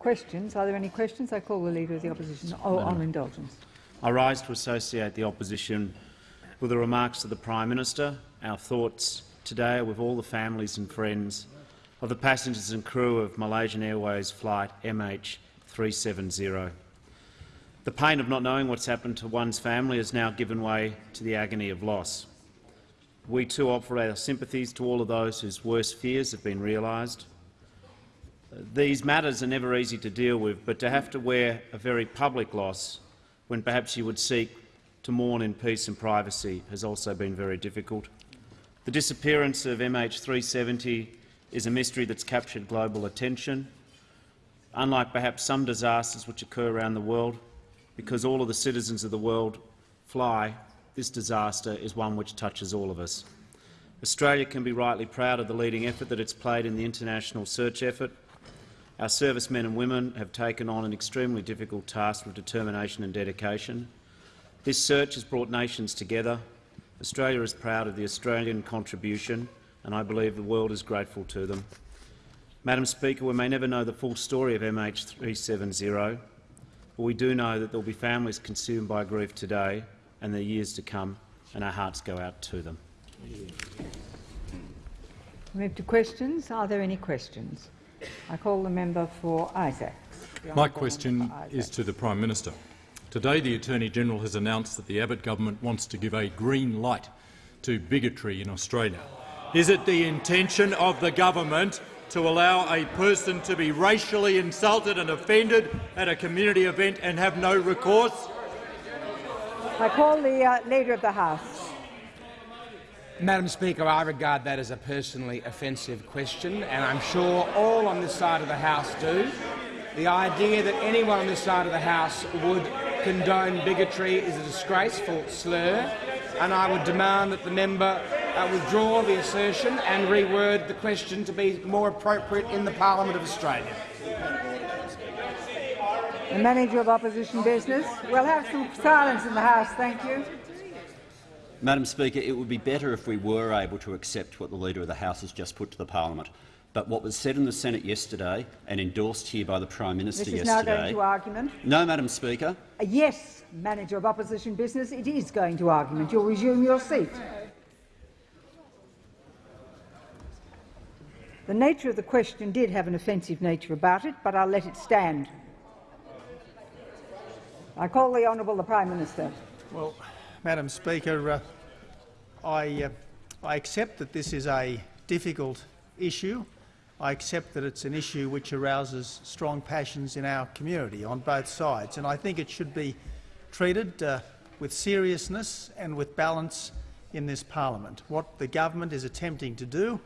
questions. Are there any questions? I call the Leader of the Opposition. Oh, on indulgence. I rise to associate the opposition with the remarks of the Prime Minister. Our thoughts today are with all the families and friends of the passengers and crew of Malaysian Airways flight MH370. The pain of not knowing what's happened to one's family has now given way to the agony of loss. We too offer our sympathies to all of those whose worst fears have been realised. These matters are never easy to deal with, but to have to wear a very public loss when perhaps you would seek to mourn in peace and privacy has also been very difficult. The disappearance of MH370 is a mystery that's captured global attention. Unlike perhaps some disasters which occur around the world, because all of the citizens of the world fly, this disaster is one which touches all of us. Australia can be rightly proud of the leading effort that it's played in the international search effort. Our servicemen and women have taken on an extremely difficult task with determination and dedication. This search has brought nations together. Australia is proud of the Australian contribution, and I believe the world is grateful to them. Madam Speaker, we may never know the full story of MH370, but we do know that there will be families consumed by grief today and the years to come, and our hearts go out to them. Move to questions. Are there any questions? I call the member for Isaacs. My question is to the Prime Minister. Today the Attorney-General has announced that the Abbott government wants to give a green light to bigotry in Australia. Is it the intention of the government to allow a person to be racially insulted and offended at a community event and have no recourse? I call the uh, Leader of the House. Madam Speaker, I regard that as a personally offensive question, and I'm sure all on this side of the House do. The idea that anyone on this side of the House would condone bigotry is a disgraceful slur, and I would demand that the member uh, withdraw the assertion and reword the question to be more appropriate in the Parliament of Australia. The Manager of Opposition Business. We'll have some silence in the House, thank you. Madam Speaker, it would be better if we were able to accept what the Leader of the House has just put to the parliament. But what was said in the Senate yesterday and endorsed here by the Prime Minister this is yesterday— now going to argument. No, Madam Speaker. Uh, yes, Manager of Opposition Business, it is going to argument. You'll resume your seat. The nature of the question did have an offensive nature about it, but I'll let it stand. I call the Honourable the Prime Minister. Well, Madam Speaker, uh, I, uh, I accept that this is a difficult issue. I accept that it's an issue which arouses strong passions in our community on both sides, and I think it should be treated uh, with seriousness and with balance in this parliament. What the government is attempting to do,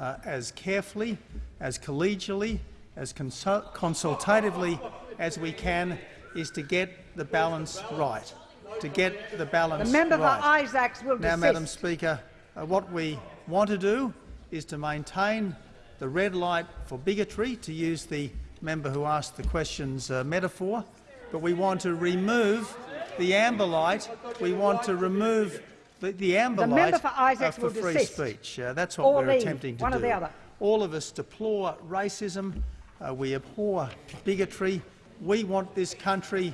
uh, as carefully, as collegially, as consult consultatively as we can, is to get the balance right. To get the balance The member right. for Isaacs will Now, desist. Madam Speaker, uh, what we want to do is to maintain the red light for bigotry, to use the member who asked the questions uh, metaphor, but we want to remove the amber light. We want to remove the, the amber The light member for Isaacs uh, for will free desist. speech. Uh, that's what Or we're leave, attempting to one do. or the other. All of us deplore racism. Uh, we abhor bigotry. We want this country,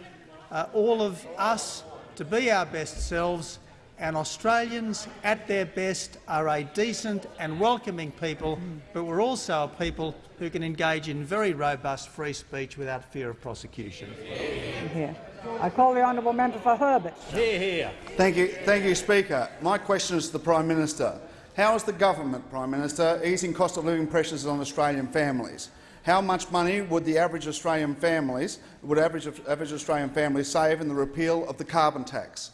uh, all of us, to be our best selves, and Australians at their best are a decent and welcoming people, but we're also a people who can engage in very robust free speech without fear of prosecution. Here. I call the honourable member for Herbert. Here, here. Thank you, thank you, Speaker. My question is to the Prime Minister. How is the government, Prime Minister, easing cost of living pressures on Australian families? How much money would the average Australian families would average, average Australian families save in the repeal of the carbon tax?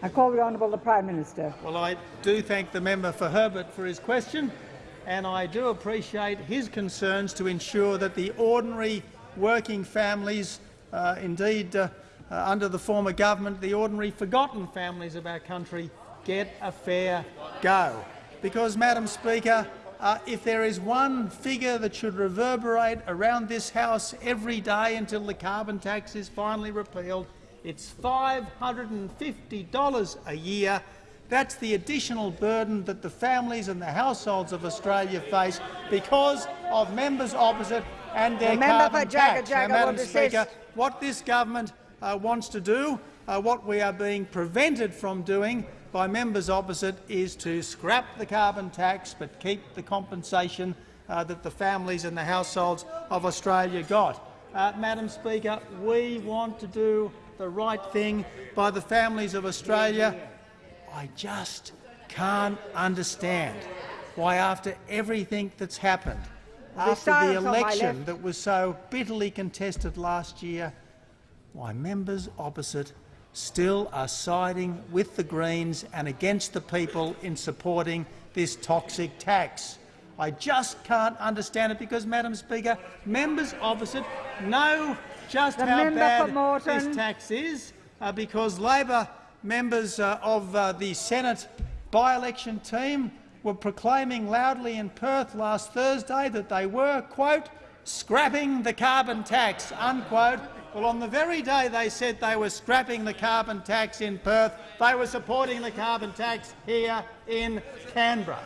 I call the honourable the Prime Minister. Well, I do thank the member for Herbert for his question, and I do appreciate his concerns to ensure that the ordinary working families, uh, indeed uh, uh, under the former government, the ordinary forgotten families of our country, get a fair go. Because, Madam Speaker, uh, if there is one figure that should reverberate around this House every day until the carbon tax is finally repealed, it's $550 a year That's the additional burden that the families and the households of Australia face because of members opposite and their The carbon Jagga tax. Jagga now, Madam Speaker, what this government uh, wants to do, uh, what we are being prevented from doing by members opposite, is to scrap the carbon tax but keep the compensation uh, that the families and the households of Australia got. Uh, Madam Speaker, we want to do the right thing by the families of Australia. I just can't understand why, after everything that's happened, after the silence on my election that was so bitterly contested last year, why members opposite still are siding with the Greens and against the people in supporting this toxic tax. I just can't understand it because, Madam Speaker, members opposite know just The how bad this tax is uh, because Labor members uh, of uh, the Senate by-election team were proclaiming loudly in Perth last Thursday that they were, quote, scrapping the carbon tax, unquote. Well, on the very day they said they were scrapping the carbon tax in Perth, they were supporting the carbon tax here in Canberra.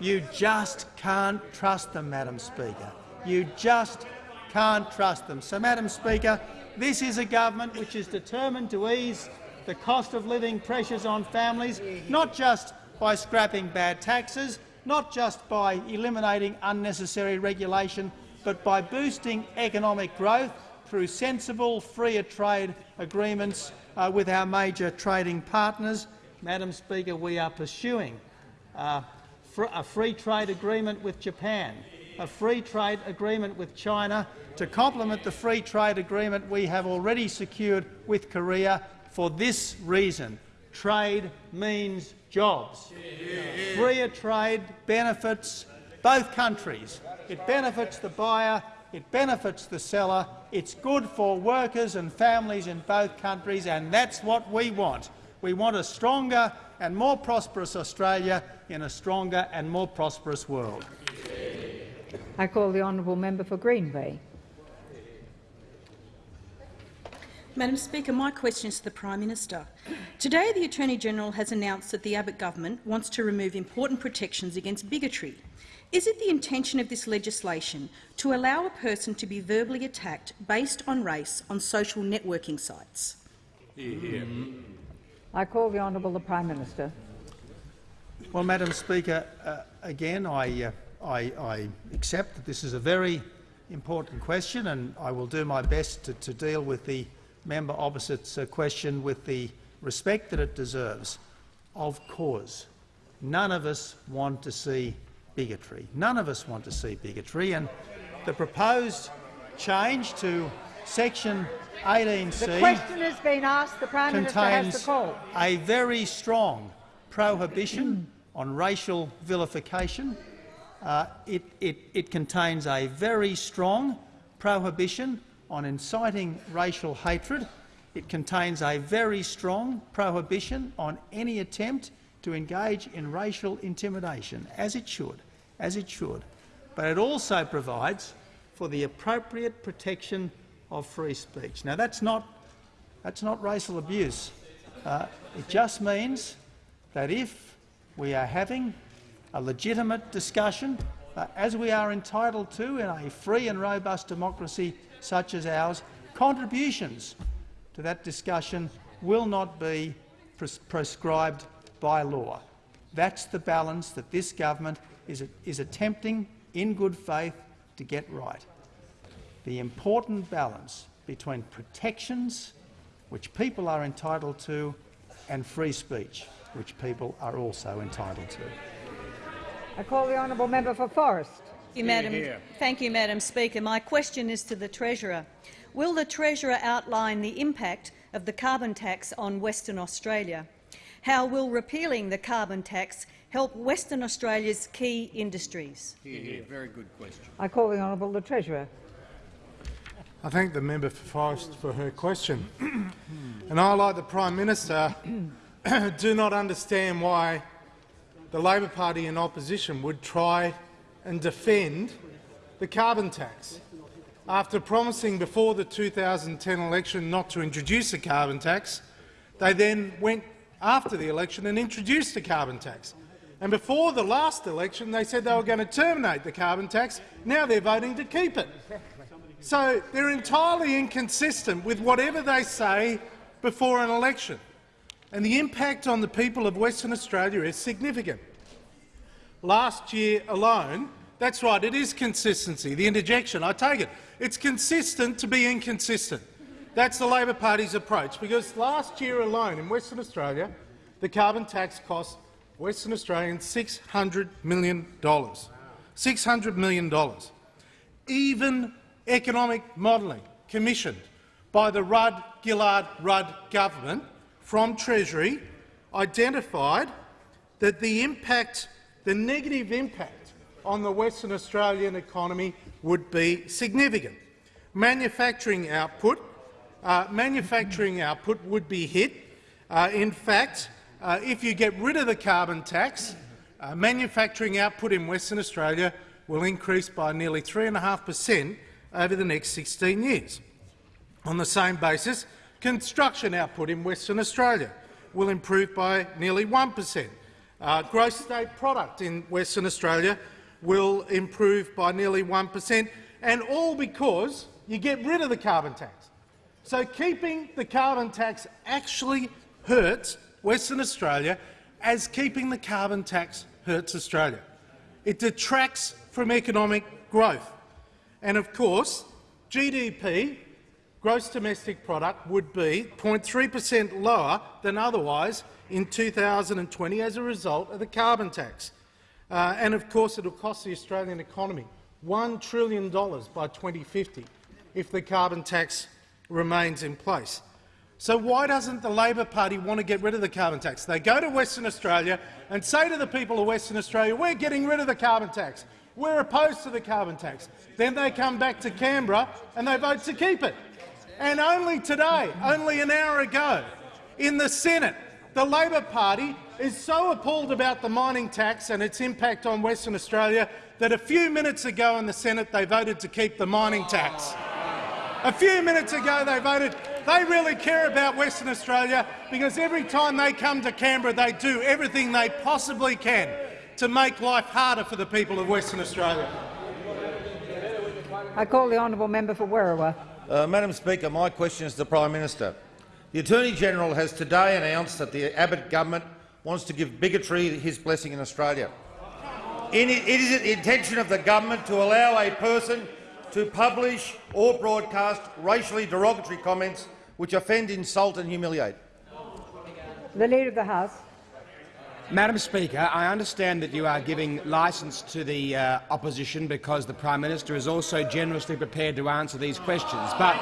You just can't trust them, Madam Speaker. You just can't trust them. So, Madam Speaker, this is a government which is determined to ease the cost of living pressures on families, not just by scrapping bad taxes, not just by eliminating unnecessary regulation, but by boosting economic growth through sensible, freer trade agreements uh, with our major trading partners. Madam Speaker, we are pursuing uh, fr a free trade agreement with Japan, a free trade agreement with China to complement the free trade agreement we have already secured with Korea for this reason. Trade means jobs. Freer trade benefits both countries. It benefits the buyer, it benefits the seller, it's good for workers and families in both countries, and that's what we want. We want a stronger and more prosperous Australia in a stronger and more prosperous world. I call the honourable member for Greenway. Madam Speaker, my question is to the Prime Minister. Today, the Attorney-General has announced that the Abbott government wants to remove important protections against bigotry. Is it the intention of this legislation to allow a person to be verbally attacked based on race on social networking sites? I call the honourable the Prime Minister. Well, Madam Speaker, uh, again, I, uh, I, I accept that this is a very important question, and I will do my best to, to deal with the member opposite's uh, question with the respect that it deserves. Of course, none of us want to see bigotry. None of us want to see bigotry, and the proposed change to section 18c The question has been asked. The Prime Minister has contains the call. a very strong prohibition on racial vilification. Uh, it, it, it contains a very strong prohibition on inciting racial hatred. It contains a very strong prohibition on any attempt to engage in racial intimidation, as it should, as it should. But it also provides for the appropriate protection of free speech. Now, that's not that's not racial abuse. Uh, it just means that if we are having a legitimate discussion, uh, as we are entitled to in a free and robust democracy such as ours, contributions to that discussion will not be pres prescribed by law. That's the balance that this government is, is attempting, in good faith, to get right. The important balance between protections which people are entitled to, and free speech, which people are also entitled to. I call the honourable member for Forrest. Thank you, Madam, thank you, Madam Speaker. My question is to the Treasurer. Will the Treasurer outline the impact of the carbon tax on Western Australia? How will repealing the carbon tax help Western Australia's key industries? Very good question. I call the honourable the Treasurer. I thank the member for Forrest for her question. and I, like the Prime Minister, do not understand why the Labor Party in opposition would try and defend the carbon tax. After promising before the 2010 election not to introduce a carbon tax, they then went after the election and introduced a carbon tax. And before the last election, they said they were going to terminate the carbon tax. Now they're voting to keep it. So they're entirely inconsistent with whatever they say before an election. And the impact on the people of Western Australia is significant. Last year alone, that's right, it is consistency, the interjection, I take it. It's consistent to be inconsistent. That's the Labor Party's approach, because last year alone in Western Australia, the carbon tax cost Western Australians $600 million. $600 million. Even economic modelling commissioned by the Rudd-Gillard-Rudd government from Treasury identified that the impact, the negative impact on the Western Australian economy would be significant. Manufacturing output, uh, manufacturing output would be hit. Uh, in fact, uh, if you get rid of the carbon tax, uh, manufacturing output in Western Australia will increase by nearly 3.5 per cent over the next 16 years. On the same basis, Construction output in Western Australia will improve by nearly 1 per cent. Uh, gross state product in Western Australia will improve by nearly 1 per cent, and all because you get rid of the carbon tax. So keeping the carbon tax actually hurts Western Australia as keeping the carbon tax hurts Australia. It detracts from economic growth. And of course, GDP gross domestic product would be 0.3 per cent lower than otherwise in 2020 as a result of the carbon tax. Uh, and of course, it will cost the Australian economy $1 trillion by 2050 if the carbon tax remains in place. So why doesn't the Labor Party want to get rid of the carbon tax? They go to Western Australia and say to the people of Western Australia, we're getting rid of the carbon tax. We're opposed to the carbon tax. Then they come back to Canberra and they vote to keep it. And only today, only an hour ago, in the Senate, the Labor Party is so appalled about the mining tax and its impact on Western Australia that a few minutes ago in the Senate they voted to keep the mining tax. A few minutes ago they voted. They really care about Western Australia because every time they come to Canberra they do everything they possibly can to make life harder for the people of Western Australia. I call the honourable member for Werriwa. Uh, Madam Speaker, my question is to the Prime Minister. The Attorney-General has today announced that the Abbott government wants to give bigotry his blessing in Australia. it is the intention of the government to allow a person to publish or broadcast racially derogatory comments which offend, insult and humiliate. The Leader of the House. Madam Speaker, I understand that you are giving licence to the uh, opposition because the Prime Minister is also generously prepared to answer these questions. But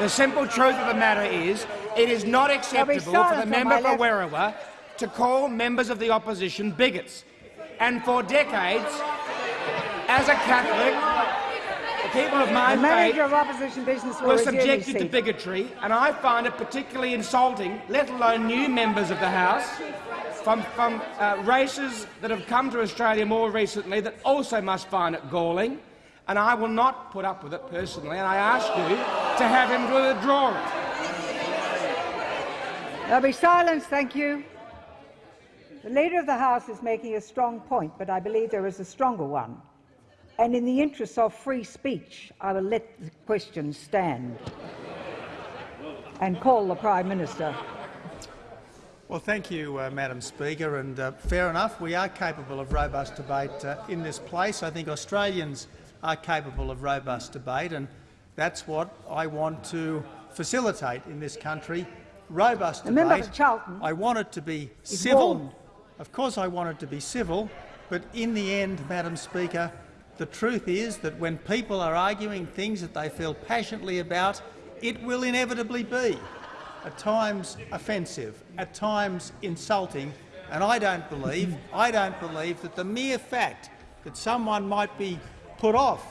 the simple truth of the matter is it is not acceptable for the member for Werriwa to call members of the opposition bigots. And for decades, as a Catholic, the people of my the faith of opposition business were subjected to bigotry, and I find it particularly insulting, let alone new members of the House, from, from uh, races that have come to Australia more recently that also must find it galling, and I will not put up with it personally, and I ask you to have him withdraw it. There'll be silence, thank you. The Leader of the House is making a strong point, but I believe there is a stronger one. And in the interests of free speech, I will let the question stand and call the Prime Minister. Well, thank you, uh, Madam Speaker. And uh, fair enough, we are capable of robust debate uh, in this place. I think Australians are capable of robust debate, and that's what I want to facilitate in this country. Robust the debate. Member for Charlton I want it to be civil. Warned. Of course, I want it to be civil, but in the end, Madam Speaker, the truth is that when people are arguing things that they feel passionately about, it will inevitably be at times offensive, at times insulting, and I don't believe, I don't believe that the mere fact that someone might be put off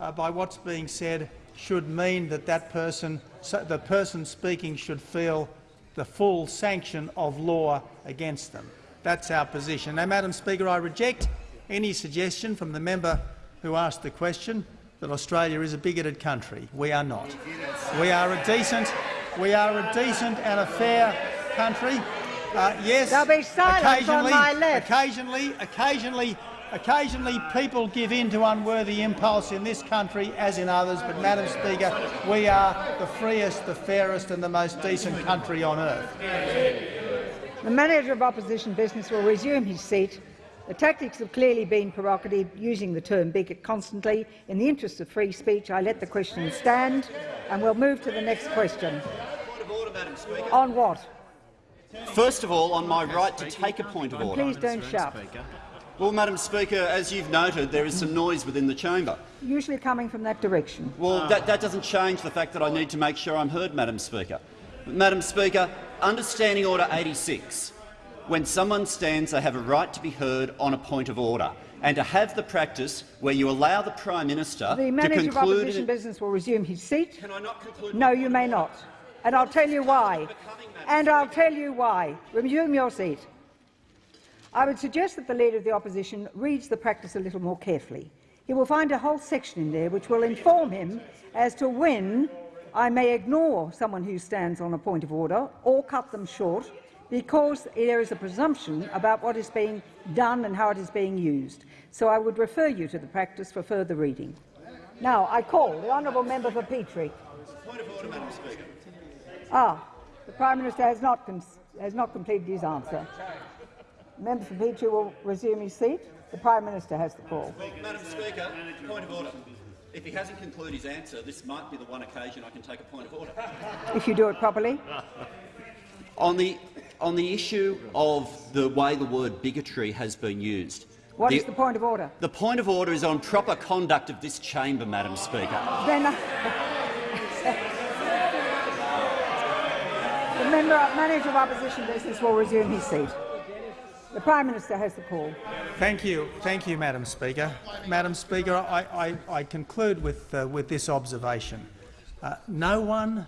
uh, by what's being said should mean that that person, so the person speaking should feel the full sanction of law against them. That's our position. Now, Madam Speaker, I reject any suggestion from the member who asked the question that Australia is a bigoted country. We are not. We are a decent, we are a decent and a fair country. Uh, yes, There'll be silence on occasionally, my left. occasionally, occasionally, occasionally, people give in to unworthy impulse in this country, as in others. But, Madam Speaker, we are the freest, the fairest, and the most decent country on earth. The manager of opposition business will resume his seat. The tactics have clearly been provocative, using the term bigot constantly. In the interest of free speech, I let the question stand, and we'll move to the next question. Point of order, Madam Speaker. On what? First of all, on my right to take a point of order. please don't shout. Well, Madam Speaker, as you've noted, there is some noise within the chamber. Usually coming from that direction. Well, that, that doesn't change the fact that I need to make sure I'm heard, Madam Speaker. Madam Speaker, understanding Order 86, when someone stands, they have a right to be heard on a point of order, and to have the practice where you allow the Prime Minister The to manager of opposition in- business will resume his seat. Can I not conclude? No, you may not. And I'll tell you why. And I'll tell you why. Resume your seat. I would suggest that the Leader of the Opposition reads the practice a little more carefully. He will find a whole section in there which will inform him as to when I may ignore someone who stands on a point of order or cut them short because there is a presumption about what is being done and how it is being used. So I would refer you to the practice for further reading. Now, I call the honourable member for Petrie. Point of order, Madam Speaker. Ah, the Prime Minister has not, has not completed his answer. The member for Petrie will resume his seat. The Prime Minister has the call. Madam Speaker, point of order. If he hasn't concluded his answer, this might be the one occasion I can take a point of order. If you do it properly. On the, on the issue of the way the word bigotry has been used, What the, is the point of order? the point of order is on proper conduct of this chamber, Madam Speaker. Then, uh, the member manager of opposition business will resume his seat. The Prime Minister has the call. Thank you, thank you, Madam Speaker. Madam Speaker, I, I, I conclude with, uh, with this observation. Uh, no one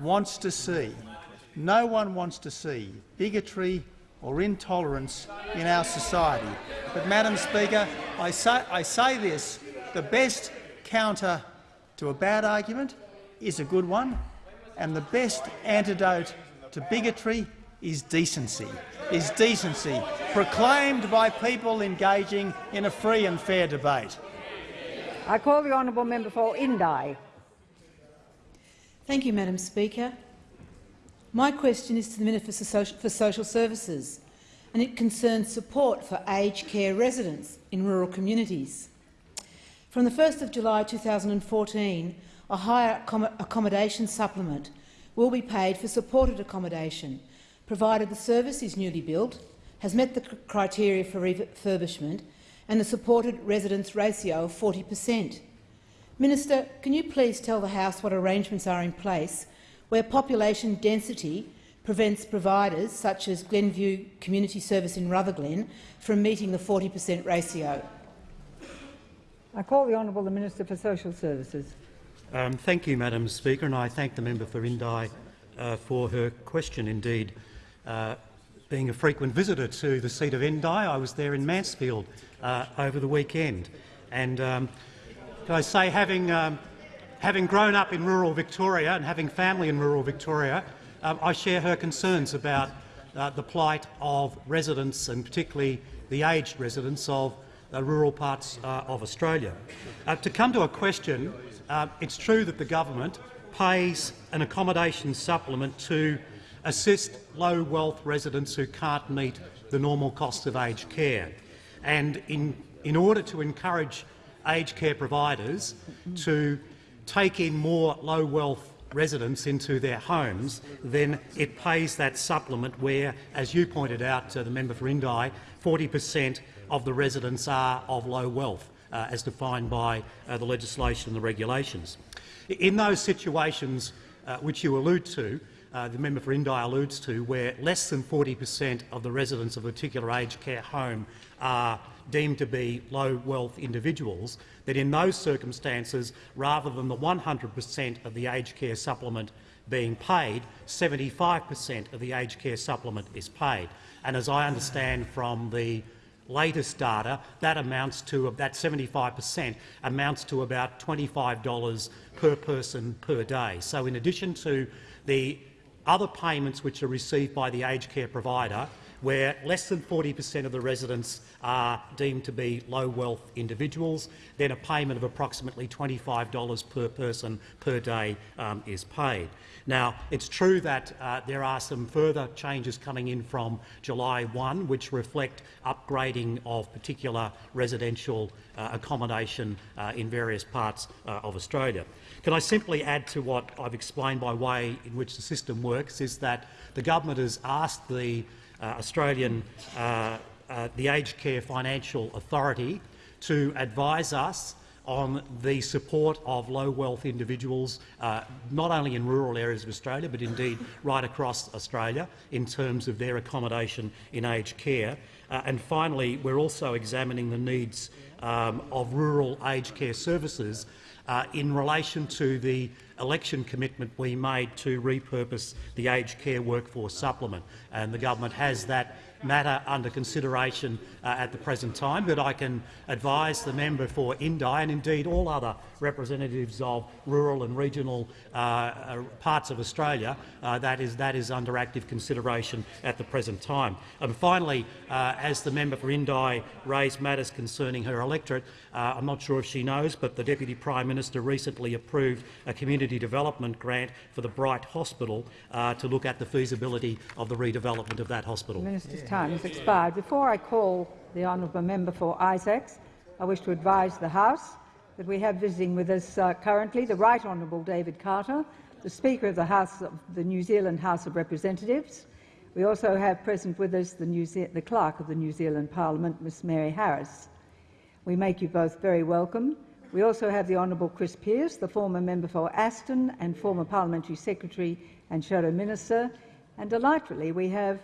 wants to see, no one wants to see bigotry or intolerance in our society. But, Madam Speaker, I say, I say this: the best counter to a bad argument is a good one, and the best antidote to bigotry is decency, is decency, proclaimed by people engaging in a free and fair debate. I call the honourable member for Indi. Thank you, Madam Speaker. My question is to the Minister for Social, Services, and it concerns support for aged care residents in rural communities. From the 1st of July 2014, a higher accommodation supplement will be paid for supported accommodation, provided the service is newly built, has met the criteria for refurbishment and the supported residence ratio of 40 per cent. Minister, can you please tell the House what arrangements are in place where population density prevents providers, such as Glenview Community Service in Rutherglen, from meeting the 40 per cent ratio? I call the honourable the Minister for Social Services. Um, thank you, Madam Speaker, and I thank the member for Indi uh, for her question. Indeed, uh, being a frequent visitor to the seat of Indi, I was there in Mansfield uh, over the weekend, and um, can I say, having um, having grown up in rural Victoria and having family in rural Victoria, um, I share her concerns about uh, the plight of residents, and particularly the aged residents of uh, rural parts uh, of Australia. Uh, to come to a question, uh, it's true that the government pays an accommodation supplement to assist low-wealth residents who can't meet the normal cost of aged care. And in, in order to encourage aged care providers to take in more low-wealth residents into their homes, then it pays that supplement where, as you pointed out to the member for Indi, 40 per cent of the residents are of low wealth, uh, as defined by uh, the legislation and the regulations. In those situations uh, which you allude to, uh, the member for Indi alludes to, where less than 40 per cent of the residents of a particular aged care home are deemed to be low-wealth individuals, that in those circumstances, rather than the 100 per cent of the aged care supplement being paid, 75 per cent of the aged care supplement is paid. And as I understand from the latest data, that amounts to that 75 per cent amounts to about $25 per person per day. So, in addition to the other payments which are received by the aged care provider where less than 40 per cent of the residents are deemed to be low-wealth individuals, then a payment of approximately $25 per person per day um, is paid. Now, it's true that uh, there are some further changes coming in from July 1 which reflect upgrading of particular residential uh, accommodation uh, in various parts uh, of Australia. Can I simply add to what I've explained by way in which the system works is that the government has asked the Australian, uh, uh, the Aged Care Financing Authority to advise us on the support of low-wealth individuals, uh, not only in rural areas of Australia, but indeed right across Australia in terms of their accommodation in aged care. Uh, and finally, we're also examining the needs um, of rural aged care services uh, in relation to the election commitment we made to repurpose the aged care workforce supplement. And the government has that matter under consideration uh, at the present time, but I can advise the member for Indi and indeed all other representatives of rural and regional uh, uh, parts of Australia uh, that, is, that is under active consideration at the present time. And finally, uh, as the member for Indi raised matters concerning her electorate, I'm not sure if she knows, but the Deputy Prime Minister recently approved a community development grant for the Bright Hospital to look at the feasibility of the redevelopment of that hospital. The minister's time has expired. Before I call the honourable member for Isaacs, I wish to advise the House that we have visiting with us uh, currently the Right Honourable David Carter, the Speaker of the House of the New Zealand House of Representatives. We also have present with us the, the Clerk of the New Zealand Parliament, Miss Mary Harris. We make you both very welcome. We also have the Honourable Chris Pearce, the former member for Aston and former Parliamentary Secretary and Shadow Minister. And delightfully, we have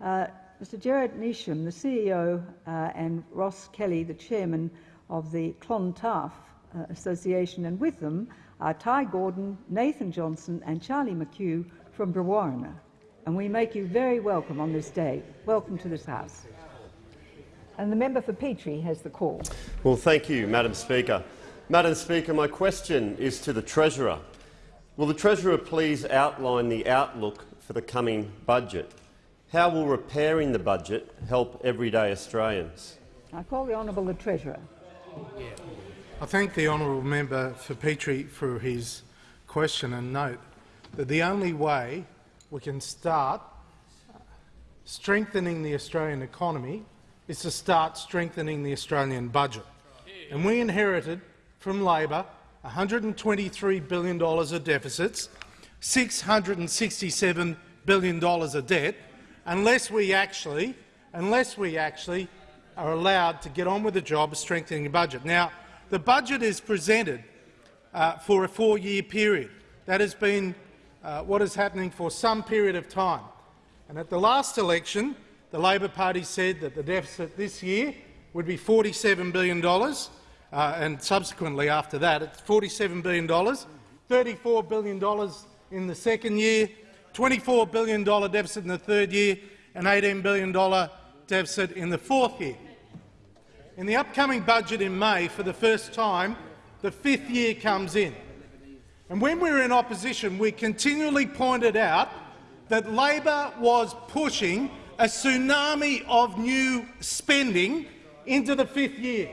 uh, Mr Gerard Neesham, the CEO, uh, and Ross Kelly, the Chairman of the Clontarf uh, Association, and with them are Ty Gordon, Nathan Johnson and Charlie McHugh from Brewarrina. And we make you very welcome on this day. Welcome to this House. And the member for Petrie has the call. Well, thank you, Madam Speaker. Madam Speaker, my question is to the Treasurer. Will the Treasurer please outline the outlook for the coming budget? How will repairing the budget help everyday Australians? I call the Honourable the Treasurer. I thank the honourable member for Petrie for his question and note that the only way we can start strengthening the Australian economy is to start strengthening the Australian budget. And we inherited from Labor $123 billion of deficits, $667 billion of debt, unless we actually, unless we actually are allowed to get on with the job of strengthening the budget. Now, the budget is presented uh, for a four-year period. That has been uh, what is happening for some period of time. And at the last election, the Labor Party said that the deficit this year would be $47 billion, uh, and subsequently after that it's $47 billion, $34 billion in the second year, $24 billion deficit in the third year, and $18 billion deficit in the fourth year. In the upcoming budget in May, for the first time, the fifth year comes in. And when we were in opposition, we continually pointed out that Labor was pushing a tsunami of new spending into the fifth year.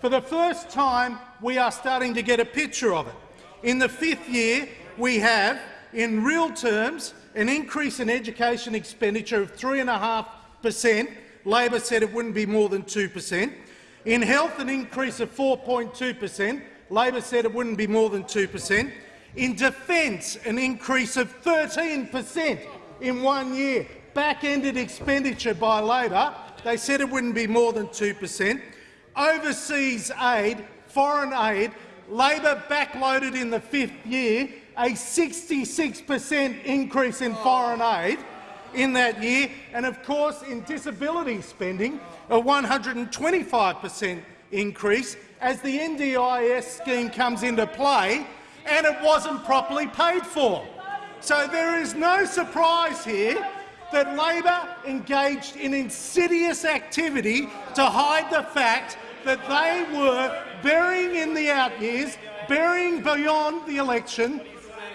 For the first time, we are starting to get a picture of it. In the fifth year, we have, in real terms, an increase in education expenditure of 3.5 per cent Labor said it wouldn't be more than 2 per cent. In health, an increase of 4.2 per cent. Labor said it wouldn't be more than 2 per cent. In defence, an increase of 13 per cent in one year. Back-ended expenditure by Labor. They said it wouldn't be more than 2 per cent. Overseas aid, foreign aid, Labor backloaded in the fifth year a 66 per cent increase in oh. foreign aid in that year, and of course in disability spending, a 125 per cent increase as the NDIS scheme comes into play, and it wasn't properly paid for. So there is no surprise here that Labor engaged in insidious activity to hide the fact that they were burying in the out years, burying beyond the election,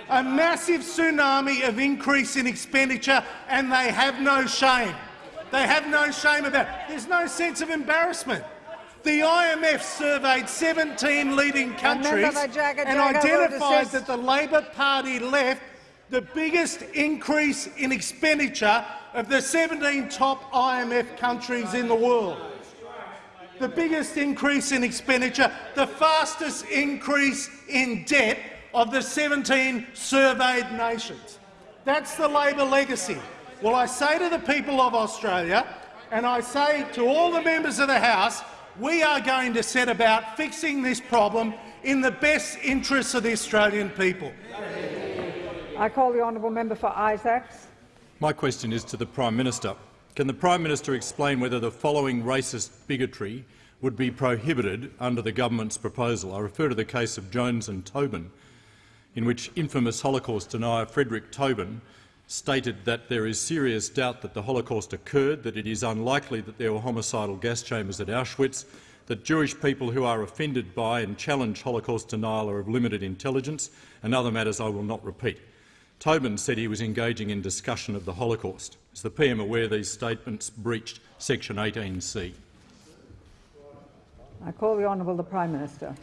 a massive tsunami of increase in expenditure, and they have no shame. They have no shame about it. There's no sense of embarrassment. The IMF surveyed 17 leading countries and identified that the Labor Party left the biggest increase in expenditure of the 17 top IMF countries in the world. The biggest increase in expenditure, the fastest increase in debt of the 17 surveyed nations. That's the Labor legacy. Well, I say to the people of Australia, and I say to all the members of the House, we are going to set about fixing this problem in the best interests of the Australian people. I call the honourable member for Isaacs. My question is to the Prime Minister. Can the Prime Minister explain whether the following racist bigotry would be prohibited under the government's proposal? I refer to the case of Jones and Toben, in which infamous Holocaust denier Fredrick Toben stated that there is serious doubt that the Holocaust occurred, that it is unlikely that there were homicidal gas chambers at Auschwitz, that Jewish people who are offended by and challenge Holocaust denial are of limited intelligence, and other matters I will not repeat. Toben said he was engaging in discussion of the Holocaust. Is the PM aware these statements breached Section 18C? I call the honourable the Prime Minister.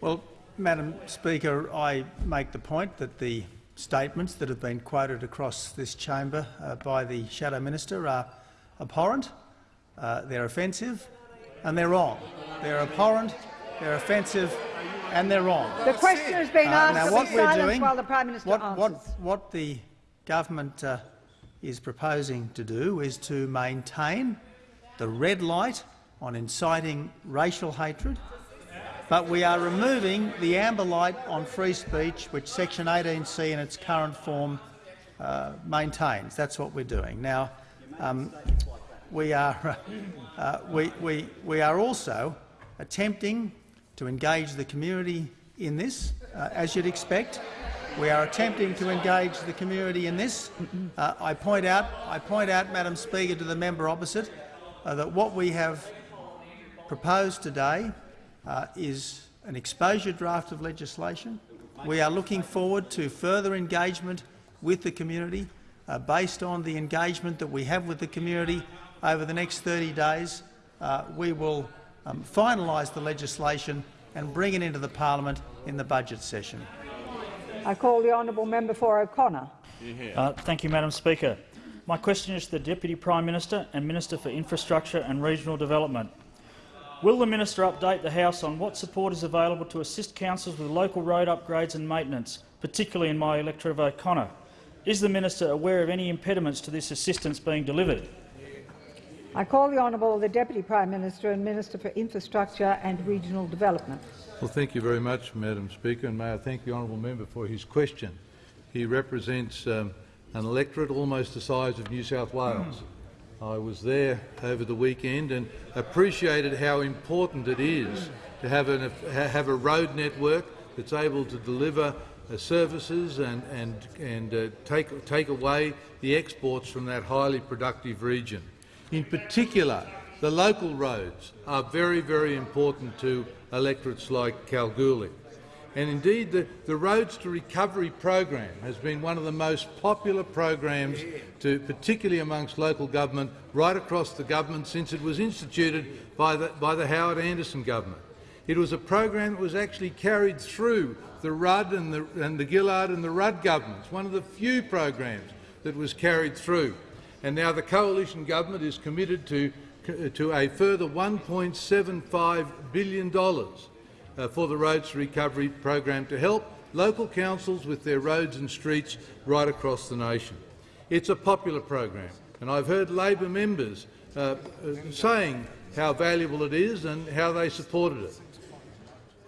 Well, Madam Speaker, I make the point that the statements that have been quoted across this chamber uh, by the Shadow Minister are abhorrent, uh, they're offensive and they're wrong. They're abhorrent, they're offensive and they're wrong. The question has been asked uh, now, what we're doing, while the Prime Minister what, answers. what, what the government uh, is proposing to do is to maintain the red light on inciting racial hatred but we are removing the amber light on free speech, which Section 18C in its current form uh, maintains. That's what we're doing. Now, um, we, are, uh, we, we, we are also attempting to engage the community in this, uh, as you'd expect. We are attempting to engage the community in this. Uh, I point out, I point out, Madam Speaker, to the member opposite, uh, that what we have proposed today uh, is an exposure draft of legislation. We are looking forward to further engagement with the community uh, based on the engagement that we have with the community over the next 30 days. Uh, we will um, finalise the legislation and bring it into the parliament in the budget session. I call the honourable member for O'Connor. Uh, thank you, Madam Speaker. My question is to the Deputy Prime Minister and Minister for Infrastructure and Regional Development. Will the minister update the House on what support is available to assist councils with local road upgrades and maintenance, particularly in my electorate of O'Connor? Is the minister aware of any impediments to this assistance being delivered? I call the honourable the Deputy Prime Minister and Minister for Infrastructure and Regional Development. Well, thank you very much, Madam Speaker, and may I thank the honourable member for his question. He represents um, an electorate almost the size of New South Wales. I was there over the weekend and appreciated how important it is to have, an, have a road network that's able to deliver uh, services and, and, and uh, take, take away the exports from that highly productive region. In particular, the local roads are very, very important to electorates like Kalgoorlie. And indeed, the, the Roads to Recovery program has been one of the most popular programs, to, particularly amongst local government, right across the government since it was instituted by the, by the Howard Anderson government. It was a program that was actually carried through the Rudd and the, and the Gillard and the Rudd governments, one of the few programs that was carried through. And now the coalition government is committed to, to a further $1.75 billion for the Roads Recovery program to help local councils with their roads and streets right across the nation. It's a popular program, and I've heard Labor members uh, uh, saying how valuable it is and how they supported it.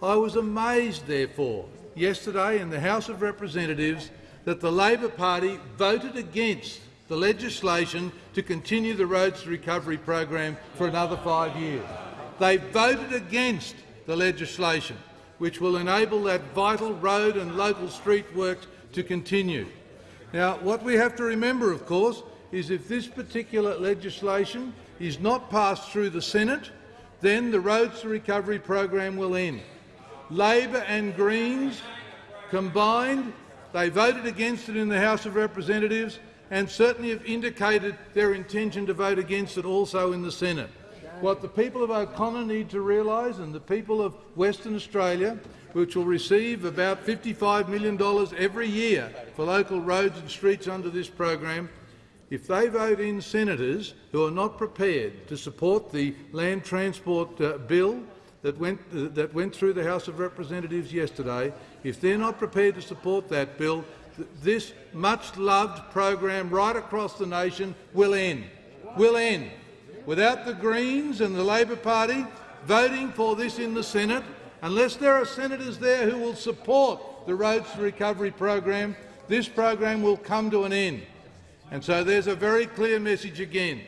I was amazed, therefore, yesterday in the House of Representatives that the Labor Party voted against the legislation to continue the Roads Recovery program for another five years. They voted against the legislation, which will enable that vital road and local street work to continue. Now, what we have to remember, of course, is if this particular legislation is not passed through the Senate, then the Roads to Recovery program will end. Labor and Greens combined They voted against it in the House of Representatives and certainly have indicated their intention to vote against it also in the Senate. What the people of O'Connor need to realise, and the people of Western Australia, which will receive about $55 million every year for local roads and streets under this program, if they vote in senators who are not prepared to support the land transport uh, bill that went, uh, that went through the House of Representatives yesterday, if they're not prepared to support that bill, th this much-loved program right across the nation will end. Will end. Without the Greens and the Labor Party voting for this in the Senate, unless there are senators there who will support the Roads to Recovery program, this program will come to an end. And so there's a very clear message again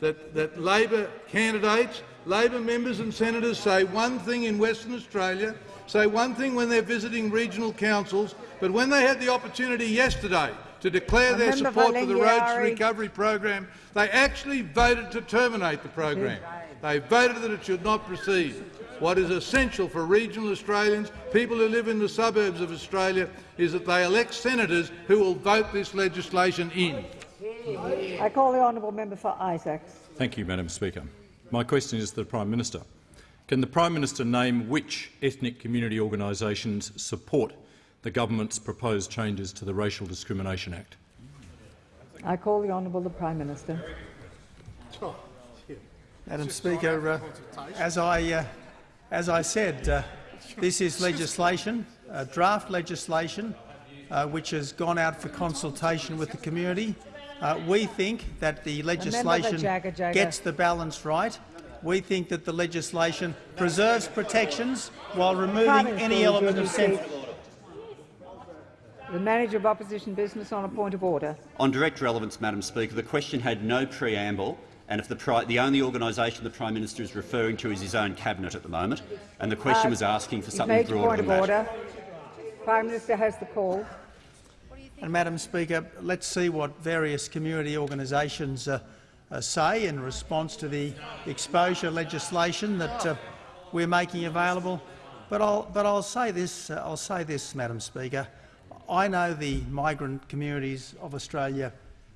that, that Labor candidates, Labor members and senators say one thing in Western Australia, say one thing when they're visiting regional councils, but when they had the opportunity yesterday to declare their support for the Roads to Recovery program, they actually voted to terminate the program. They voted that it should not proceed. What is essential for regional Australians, people who live in the suburbs of Australia, is that they elect senators who will vote this legislation in. I call the honourable member for Isaacs. Thank you, Madam Speaker. My question is to the Prime Minister. Can the Prime Minister name which ethnic community organisations support the government's proposed changes to the Racial Discrimination Act? I call the honourable the Prime Minister. Madam Speaker, uh, as I uh, as I said, uh, this is legislation, draft legislation, uh, which has gone out for consultation with the community. Uh, we think that the legislation Jagger, Jagger. gets the balance right. We think that the legislation preserves protections while removing any element of central the Manager of Opposition Business on a point of order. On direct relevance, Madam Speaker, the question had no preamble, and if the, the only organisation the Prime Minister is referring to is his own cabinet at the moment, and the question uh, was asking for something broader than that. Order. Prime Minister has the call. And, Madam Speaker, let's see what various community organisations uh, uh, say in response to the exposure legislation that uh, we're making available. But I'll, but I'll say this, uh, I'll say this, Madam Speaker. I know the migrant communities of Australia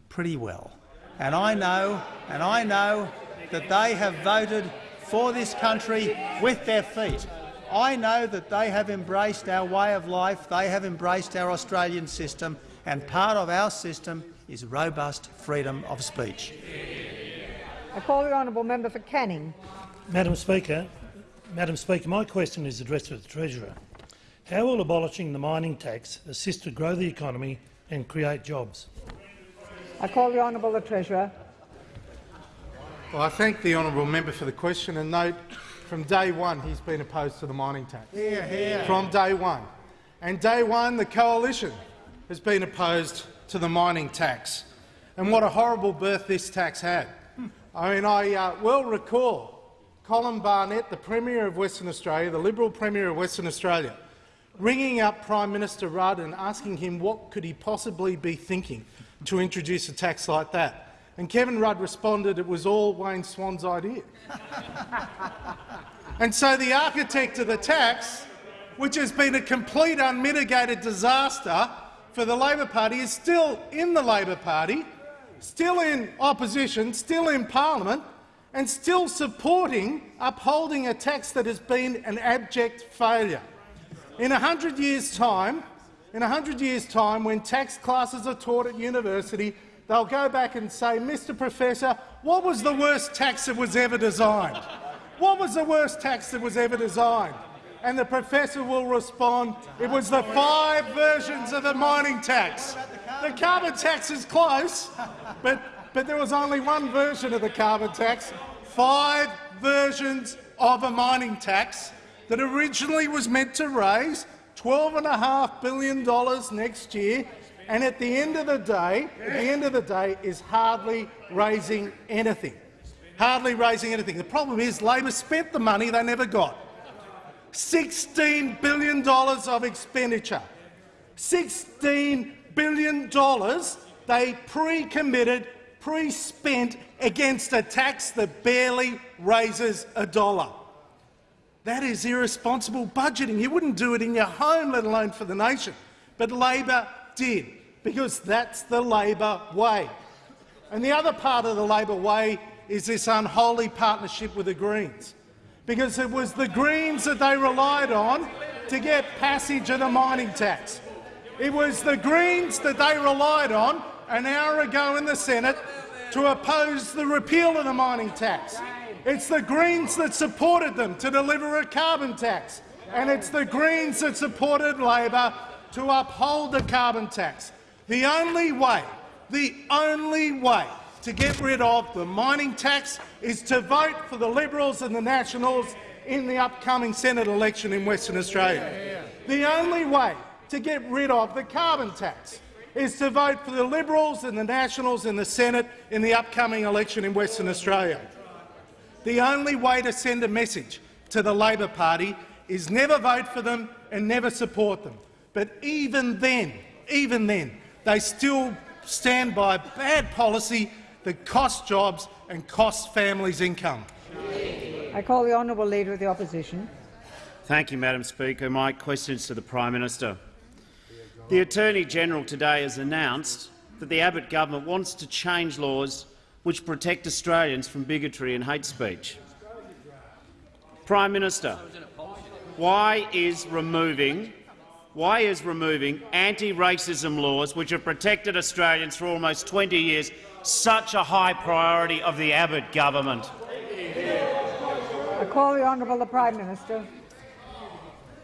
pretty well, and I know, and I know that they have voted for this country with their feet. I know that they have embraced our way of life, they have embraced our Australian system, and part of our system is robust freedom of speech. I call the honourable member for Canning. Madam Speaker, Madam Speaker, my question is addressed to the Treasurer. How will abolishing the mining tax assist to grow the economy and create jobs? I call the honourable the Treasurer. Well, I thank the honourable member for the question and note from day one he's been opposed to the mining tax. Hear, hear. From day one. And day one the coalition has been opposed to the mining tax. And what a horrible birth this tax had. I mean, I uh, well recall Colin Barnett, the Premier of Western Australia, the Liberal Premier of Western Australia, ringing up Prime Minister Rudd and asking him what could he possibly be thinking to introduce a tax like that. And Kevin Rudd responded it was all Wayne Swan's idea. and so the architect of the tax, which has been a complete unmitigated disaster for the Labor Party, is still in the Labor Party, still in opposition, still in parliament, and still supporting upholding a tax that has been an abject failure. In a hundred years' time, in a hundred years' time, when tax classes are taught at university, they'll go back and say, Mr Professor, what was the worst tax that was ever designed? What was the worst tax that was ever designed? And the professor will respond, it was the five versions of the mining tax. The carbon tax is close, but, but there was only one version of the carbon tax, five versions of a mining tax that originally was meant to raise $12.5 billion next year, and at the end of the day, at the end of the day, is hardly raising anything. Hardly raising anything. The problem is Labor spent the money they never got. $16 billion of expenditure. $16 billion they pre-committed, pre-spent against a tax that barely raises a dollar. That is irresponsible budgeting. You wouldn't do it in your home, let alone for the nation. But Labor did, because that's the Labor way. And the other part of the Labor way is this unholy partnership with the Greens, because it was the Greens that they relied on to get passage of the mining tax. It was the Greens that they relied on an hour ago in the Senate to oppose the repeal of the mining tax. It's the Greens that supported them to deliver a carbon tax, and it's the Greens that supported Labor to uphold the carbon tax. The only way, the only way to get rid of the mining tax is to vote for the Liberals and the Nationals in the upcoming Senate election in Western Australia. The only way to get rid of the carbon tax is to vote for the Liberals and the Nationals in the Senate in the upcoming election in Western Australia. The only way to send a message to the Labor Party is never vote for them and never support them. But even then, even then, they still stand by bad policy that costs jobs and costs families income. I call the honourable Leader of the Opposition. Thank you, Madam Speaker. My question is to the Prime Minister. The Attorney-General today has announced that the Abbott government wants to change laws which protect Australians from bigotry and hate speech. Prime Minister, why is removing why is removing anti-racism laws which have protected Australians for almost 20 years such a high priority of the Abbott government? I call the honourable the Prime Minister.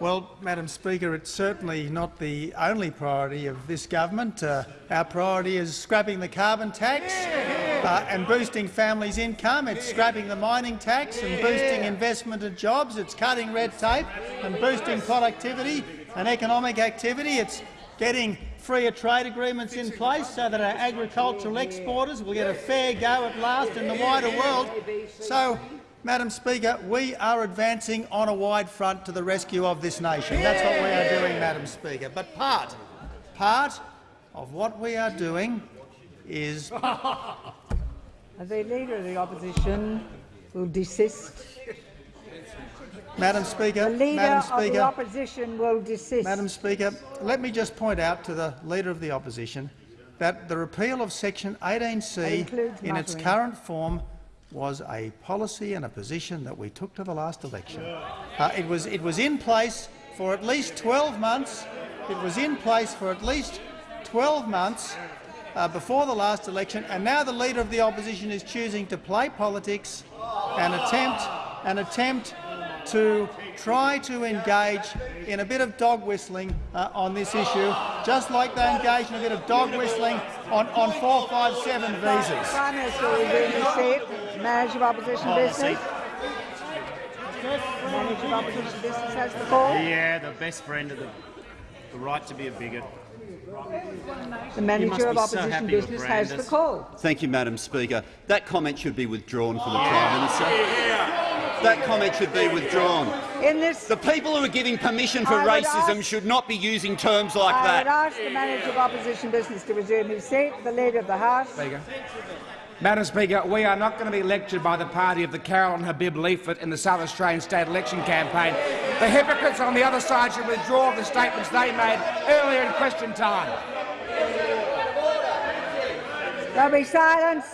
Well, Madam Speaker, it's certainly not the only priority of this government. Uh, our priority is scrapping the carbon tax uh, and boosting families' income. It's scrapping the mining tax and boosting investment and jobs. It's cutting red tape and boosting productivity and economic activity. It's getting freer trade agreements in place so that our agricultural exporters will get a fair go at last in the wider world. So Madam Speaker, we are advancing on a wide front to the rescue of this nation. That's what we are doing, Madam Speaker. But part, part of what we are doing is— The Leader of the Opposition will desist. Madam Speaker, the Leader Madam Speaker, of the Opposition will desist. Madam Speaker, let me just point out to the Leader of the Opposition that the repeal of section 18C in its current form was a policy and a position that we took to the last election. Uh, it, was, it was in place for at least 12 months. It was in place for at least 12 months uh, before the last election, and now the Leader of the Opposition is choosing to play politics and attempt, and attempt to try to engage in a bit of dog whistling uh, on this issue, just like they engaged in a bit of dog whistling on, on 457 visas. Prime Minister will resume his seat. Manager of Opposition Business. Manager of Opposition Business has the call. Yeah, the best friend of the, the right to be a bigot. The Manager of Opposition so Business has the call. Thank you, Madam Speaker. That comment should be withdrawn from the Prime Minister. That comment should be withdrawn. In this, the people who are giving permission for racism ask, should not be using terms like I that. I would ask the Manager of Opposition Business to resume his seat. The Leader of the House. Speaker. Madam Speaker, we are not going to be lectured by the party of the Carolyn Habib leaflet in the South Australian state election campaign. The hypocrites on the other side should withdraw the statements they made earlier in question time. There'll be silence.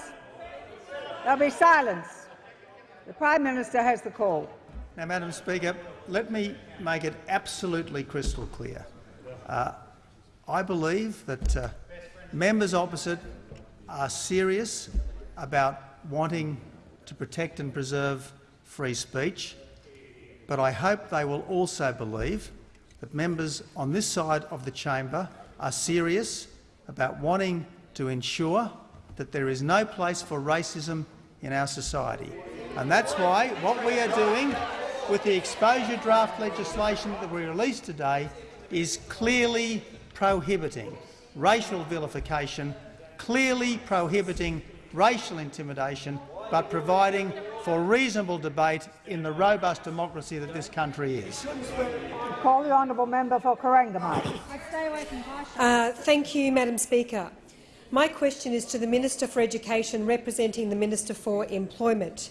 There'll be silence. The Prime Minister has the call. Now, Madam Speaker, let me make it absolutely crystal clear. Uh, I believe that uh, members opposite are serious about wanting to protect and preserve free speech, but I hope they will also believe that members on this side of the chamber are serious about wanting to ensure that there is no place for racism in our society. And that's why what we are doing with the exposure draft legislation that we released today is clearly prohibiting racial vilification, clearly prohibiting racial intimidation, but providing for reasonable debate in the robust democracy that this country is. Call the honourable member for Corangamite. Uh, thank you, Madam Speaker. My question is to the Minister for Education representing the Minister for Employment.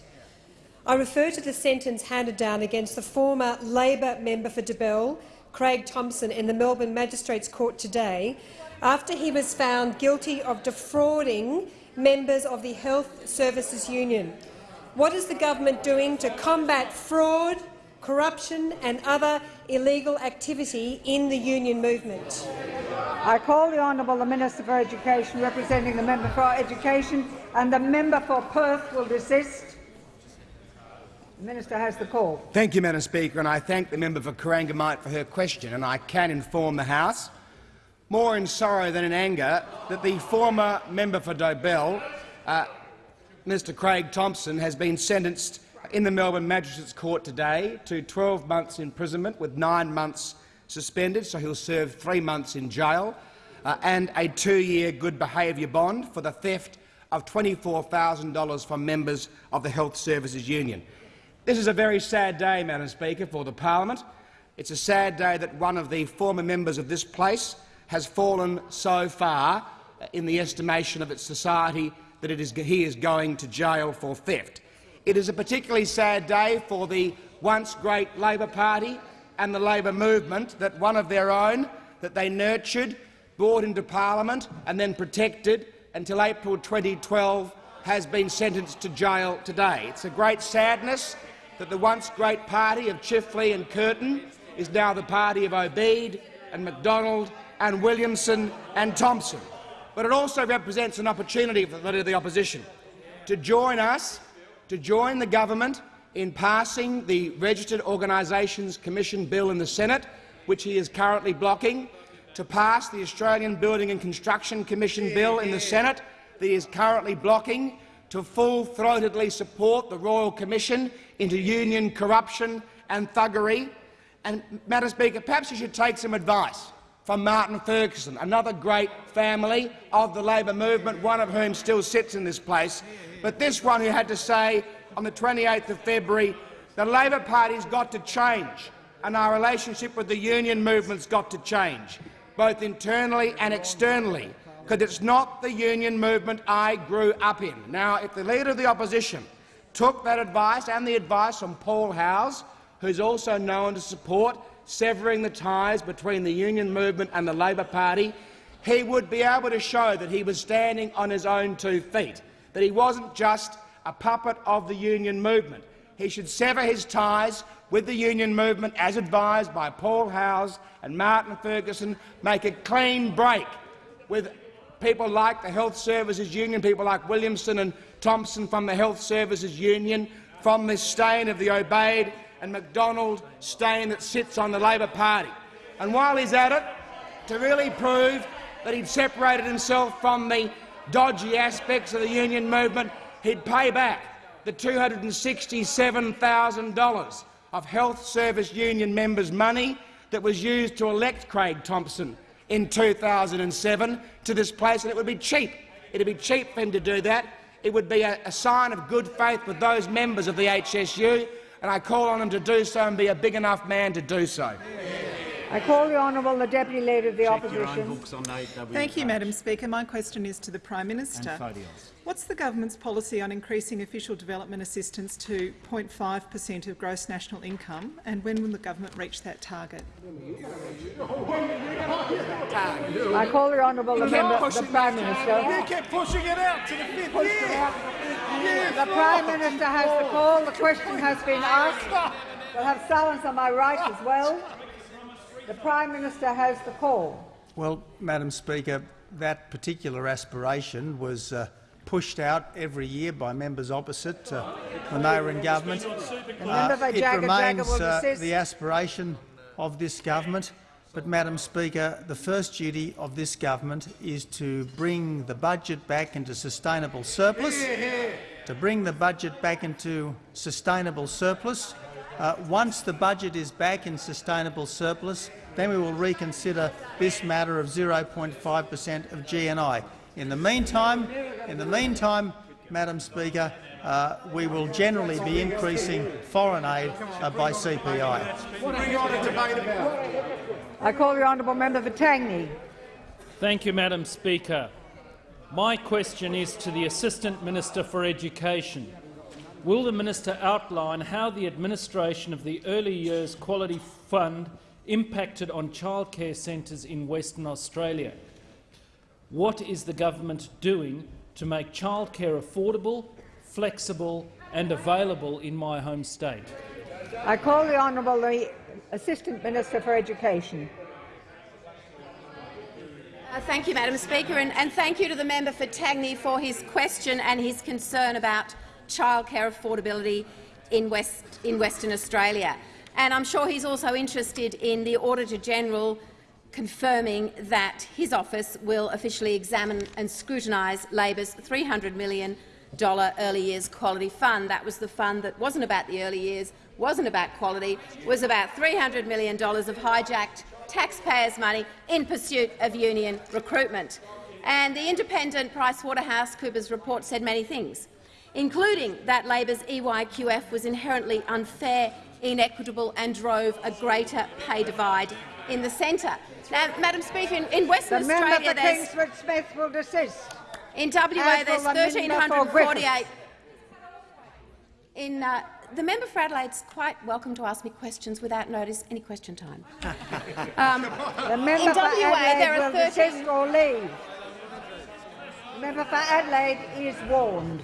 I refer to the sentence handed down against the former Labor member for Dobell, Craig Thomson in the Melbourne Magistrates Court today after he was found guilty of defrauding members of the Health Services Union. What is the government doing to combat fraud, corruption and other illegal activity in the union movement? I call the Honourable the Minister for Education, representing the member for Education, and the member for Perth will desist. The Minister has the call. Thank you, Madam Speaker, and I thank the member for Corangamite for her question, and I can inform the House, more in sorrow than in anger, that the former member for Dobell, uh, Mr Craig Thomson, has been sentenced in the Melbourne Magistrates Court today to 12 months imprisonment with nine months suspended, so he'll serve three months in jail, uh, and a two-year good behaviour bond for the theft of $24,000 from members of the Health Services Union. This is a very sad day, Madam Speaker, for the parliament. It's a sad day that one of the former members of this place has fallen so far uh, in the estimation of its society that he is going to jail for theft. It is a particularly sad day for the once great Labor Party and the Labor movement that one of their own, that they nurtured, brought into parliament and then protected until April 2012, has been sentenced to jail today. It's a great sadness that the once great party of Chifley and Curtin is now the party of Obeid and McDonald and Williamson and Thomson. But it also represents an opportunity for the Leader of the Opposition to join us, to join the government in passing the Registered Organisations Commission bill in the Senate, which he is currently blocking, to pass the Australian Building and Construction Commission bill in the Senate that he is currently blocking, to full-throatedly support the Royal Commission into union corruption and thuggery. And, Madam Speaker, perhaps you should take some advice from Martin Ferguson, another great family of the Labor movement, one of whom still sits in this place, but this one who had to say on the 28th of February, the Labor Party's got to change and our relationship with the union movement's got to change, both internally and externally, because it's not the union movement I grew up in. Now, if the Leader of the Opposition took that advice and the advice from Paul Howes, who's also known to support severing the ties between the union movement and the Labor Party, he would be able to show that he was standing on his own two feet, that he wasn't just a puppet of the union movement. He should sever his ties with the union movement, as advised by Paul Howes and Martin Ferguson, make a clean break with people like the Health Services Union, people like Williamson and Thomson from the Health Services Union, from the stain of the Obeid and McDonald stain that sits on the Labor Party. And while he's at it, to really prove that he'd separated himself from the dodgy aspects of the union movement, he'd pay back the $267,000 of Health Service Union members' money that was used to elect Craig Thomson in 2007 to this place, and it would be cheap. It would be cheap for him to do that. It would be a, a sign of good faith with those members of the HSU, and I call on him to do so and be a big enough man to do so. I call the Honourable the Deputy Leader of the Opposition. Thank you, Madam Speaker. My question is to the Prime Minister. What's the government's policy on increasing official development assistance to 0.5 per cent of gross national income, and when will the government reach that target? I call the Honourable the, member, the Prime Minister. You keep pushing it out to the fifth year. The Prime Minister has the call. The question has been asked. We'll have silence on my right as well. The Prime Minister has the call. Well, Madam Speaker, that particular aspiration was uh, pushed out every year by members opposite uh, when they were in government. Uh, it remains uh, the aspiration of this government. But, Madam Speaker, the first duty of this government is to bring the budget back into sustainable surplus, to bring the budget back into sustainable surplus. Uh, once the budget is back in sustainable surplus, then we will reconsider this matter of 0.5 per cent of GNI. In the meantime, in the meantime, Madam Speaker, uh, we will generally be increasing foreign aid uh, by CPI. What are you on a debate about? I call the honourable member for Tangney. Thank you, Madam Speaker. My question is to the Assistant Minister for Education. Will the minister outline how the administration of the Early Years Quality Fund impacted on childcare centres in Western Australia. What is the government doing to make childcare affordable, flexible and available in my home state? I call the Honourable the Assistant Minister for Education. Uh, thank you, Madam Speaker, and, and, thank you to the member for Tangney for his question and his concern about childcare affordability in, West, in Western Australia. And I'm sure he's also interested in the Auditor-General confirming that his office will officially examine and scrutinise Labor's $300 million early years quality fund. That was the fund that wasn't about the early years, wasn't about quality, was about $300 million of hijacked taxpayers' money in pursuit of union recruitment. And the independent PricewaterhouseCoopers report said many things, including that Labor's EYQF was inherently unfair, inequitable and drove a greater pay divide in the centre. Now, Madam Speaker, in, in Western the Australia, member for Smith will desist. In WA, there's 1,348. In uh, the member for Adelaide's quite welcome to ask me questions without notice any question time. um, the member in for WA, Adelaide there are will 13 desist or leave. The member for Adelaide is warned.